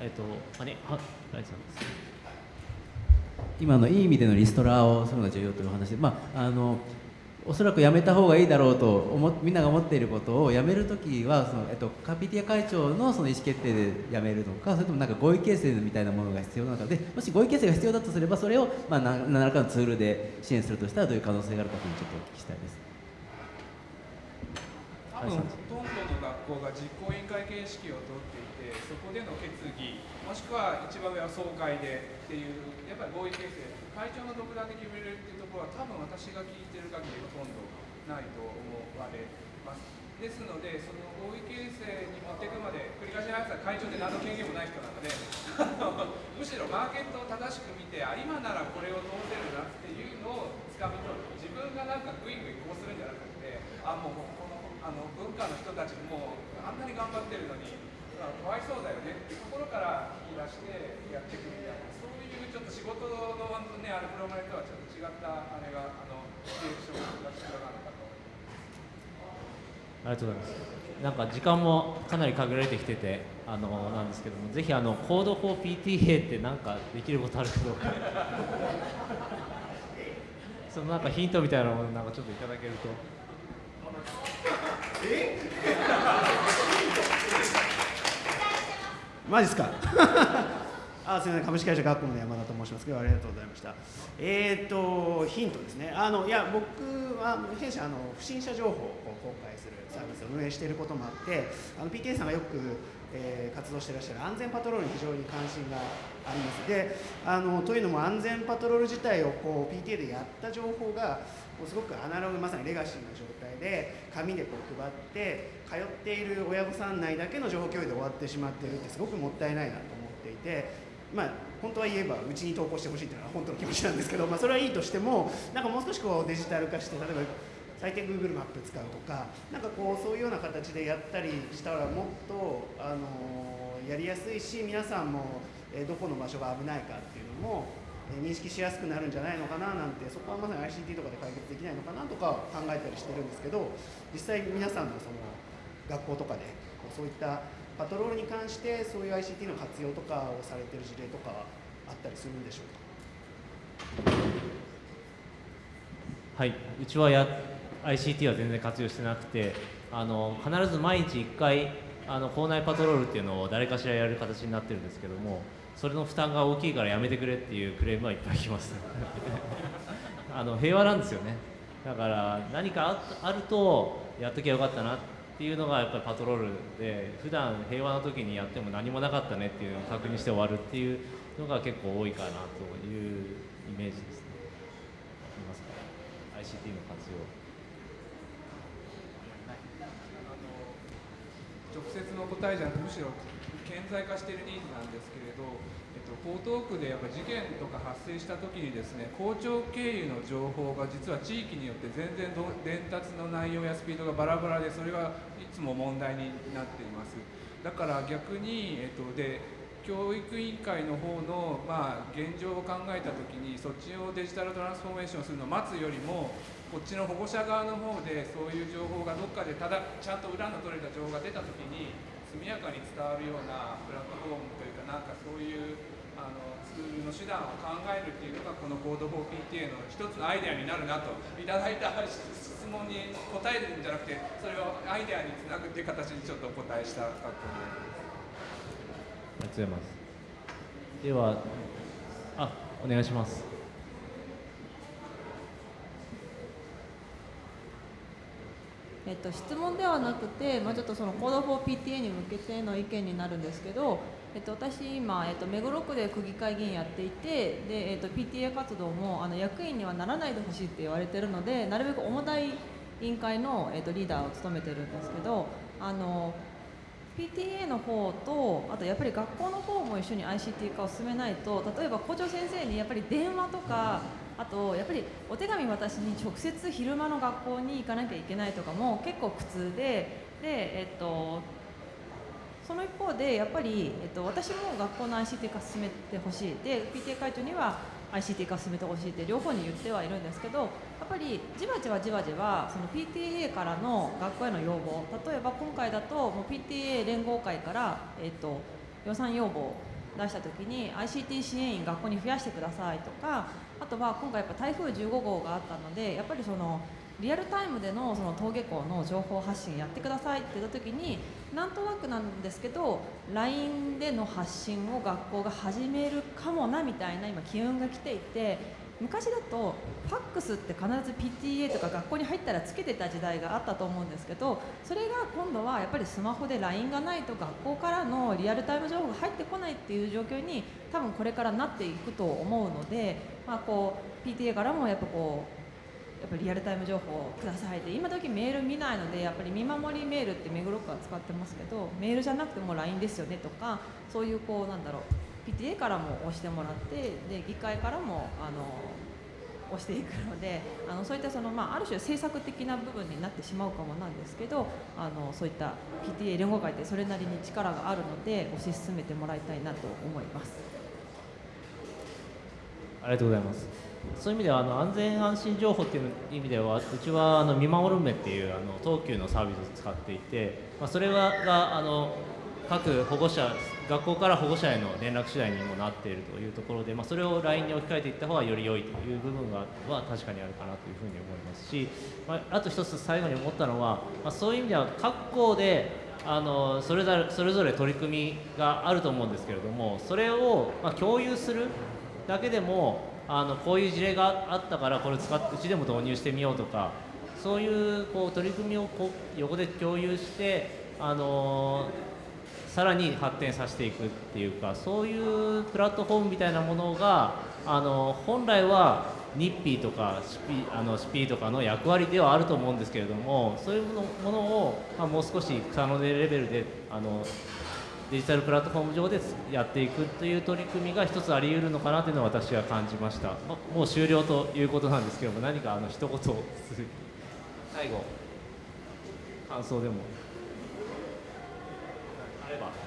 えっと、あれ、は、ライさんです。今のいい意味でのリストラをするのが重要という話で、まあ、あのおそらくやめた方がいいだろうと思みんなが思っていることをやめるときはその、えっと、カピティア会長のその意思決定でやめるのかそれともなんか合意形成みたいなものが必要なのかでもし合意形成が必要だとすればそれを、まあ、何らかのツールで支援するとしたらどういう可能性があるかというのをちょっとお聞きしたいです。多分ほとんどの学校が実行委員会形式をとっていてそこでの決議もしくは一番上は総会でっていうやっぱり合意形成会長の独断で決めれるっていうところは多分私が聞いてる限りほとんどないと思われます。ですのでその合意形成に持っていくまで繰り返しながら会長で何の権限もない人なので (laughs) むしろマーケットを正しく見てあ今ならこれを通せるなっていうのをつかみ取る自分がなんかグイグイこうするんじゃなくてあもうあの文化の人たちもあんなに頑張ってるのにかわいそうだよねっていうところから引き出してやっていくみたいなそういうちょっと仕事の、ね、あるプログラムとはちょっと違ったあれがあのションが必要なのかと。ありがとうございます。なんか時間もかなり限られてきててあのなんですけどもぜひあのコード for PTA って何かできることあるかどうか。(laughs) そのなんかヒントみたいなものなんかちょっといただけると。マジっすか (laughs) あすみません。株式会社学校の山田と申しますけどありがとうございました。えっ、ー、とヒントですね。あのいや僕は弊社あの不審者情報を公開するサービスを運営していることもあってあの PTA さんがよくえー、活動していらっしゃる安全パトロールに非常に関心があります。であのというのも安全パトロール自体をこう PTA でやった情報がすごくアナログまさにレガシーな状態で紙でこう配って通っている親御さん内だけの情報共有で終わってしまってるってすごくもったいないなと思っていてまあ本当は言えばうちに投稿してほしいというのは本当の気持ちなんですけど、まあ、それはいいとしてもなんかもう少しこうデジタル化して例えば最低 Google マップ使うとかなんかこうそういうような形でやったりしたらもっと、あのやりやすいし皆さんも、えどこの場所が危ないかっていうのも認識しやすくなるんじゃないのかななんてそこはまさに ICT とかで解決できないのかなとか考えたりしてるんですけど実際皆さんのその学校とかでこうそういったパトロールに関してそういう ICT の活用とかをされてる事例とかあったりするんでしょうか？はい。うちはや ICT は全然活用してなくてあの必ず毎日1回あの校内パトロールっていうのを誰かしらやる形になってるんですけどもそれの負担が大きいからやめてくれっていうクレームはいっぱい来ます (laughs) あの平和なんですよねだから何かああるとやっときゃよかったなっていうのがやっぱりパトロールで普段平和な時にやっても何もなかったねっていうのを確認して終わるっていうのが結構多いかなというイメージですね。いますか？ICT の活用。直接の答えじゃなくむしろ顕在化しているニーズなんですけれど、えっと、江東区でやっぱ事件とか発生した時にですね校長経由の情報が実は地域によって全然ど伝達の内容やスピードがバラバラでそれがいつも問題になっています。だから逆に、えっと、で教育委員会の方の、まあ、現状を考えた時にそっちをデジタルトランスフォーメーションするのを待つよりもこっちの保護者側の方でそういう情報がどっかでただちゃんと裏の取れた情報が出た時に速やかに伝わるようなプラットフォームというかなんかそういうあのツールの手段を考えるっていうのがこのコード 4PTA の一つのアイデアになるなといただいた質問に答えるんじゃなくてそれをアイデアにつなぐっていう形にちょっとお答えしたかったありがとうございます。では、あ、お願いします。えっと、質問ではなくて、まあ、ちょっとその Code for PTA に向けての意見になるんですけど、えっと、私今、えっと、目黒区で区議会議員やっていてで、えっと、PTA 活動もあの役員にはならないでほしいって言われてるのでなるべく重たい委員会の、えっと、リーダーを務めてるんですけどあの PTA の方とあとやっぱり学校の方も一緒に ICT 化を進めないと例えば校長先生にやっぱり電話とかあとやっぱりお手紙渡しに直接昼間の学校に行かなきゃいけないとかも結構苦痛でで、えっと、その一方でやっぱり、えっと、私も学校の ICT 化進めてほしい。で PTA 会長には ICT 化進めてほしいって両方に言ってはいるんですけどやっぱりじわじわじわじわその PTA からの学校への要望。例えば今回だともう PTA 連合会から、えっと、予算要望出した時に ICT 支援員学校に増やしてくださいとかあとは今回やっぱ台風15号があったのでやっぱりそのリアルタイムでのその登下校の情報発信やってくださいって言った時になんとなくなんですけど LINE での発信を学校が始めるかもなみたいな今機運が来ていて昔だとファックスって必ず PTA とか学校に入ったらつけてた時代があったと思うんですけどそれが今度はやっぱりスマホで LINE がないと学校からのリアルタイム情報が入ってこないっていう状況に多分これからなっていくと思うので、まあ、こう PTA からもやっぱこうやっぱりリアルタイム情報をくださいって今時メール見ないのでやっぱり見守りメールって目黒区は使ってますけどメールじゃなくても LINE ですよねとかそういうこうなんだろう PTA からも押してもらってで議会からもあの押していくのであのそういったその、まあ、ある種政策的な部分になってしまうかもなんですけどあのそういった PTA 連合会ってそれなりに力があるので推し進めてもらいたいなと思います。ありがとうございます。そういう意味ではあの安全安心情報っていう意味ではうちはあの見守る目っていうあの東急のサービスを使っていて、まあ、それががあの各保護者学校から保護者への連絡手段にもなっているというところで、まあ、それを LINE に置き換えていった方がより良いという部分がは確かにあるかなというふうに思いますし、まあ、あと一つ最後に思ったのは、まあ、そういう意味では各校であのそれぞれそれぞれ取り組みがあると思うんですけれどもそれをま共有するだけでもあのこういう事例があったからこれ使ってうちでも導入してみようとかそういうこう取り組みをこ横で共有してあのさらに発展させていくっていうかそういうプラットフォームみたいなものがあの本来はニッピーとかシピあのシピーとかの役割ではあると思うんですけれどもそういうものを、まあ、もう少し可能でレベルであのデジタルプラットフォーム上でやっていくという取り組みが一つあり得るのかなというのを私は感じました、まもう終了ということなんですけども何かあの一言最後感想でも。あれば。(laughs)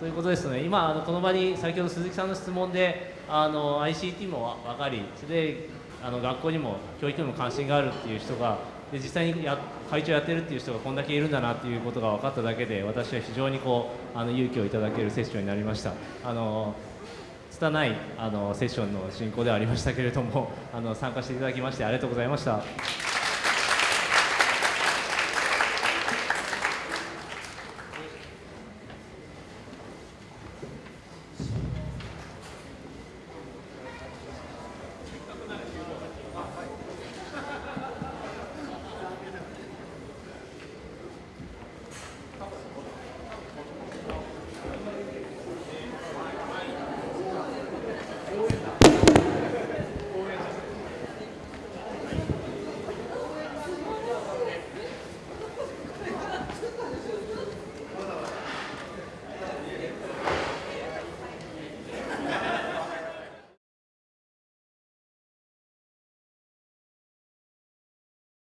ということですね、今、あのこの場に先ほど鈴木さんの質問であの ICT も分かり、それであの学校にも教育にも関心があるっていう人が、で実際にや会長やってるっていう人がこんだけいるんだなっていうことが分かっただけで、私は非常にこうあの勇気をいただけるセッションになりました。あの拙いあのセッションの進行ではありましたけれどもあの参加していただきましてありがとうございました。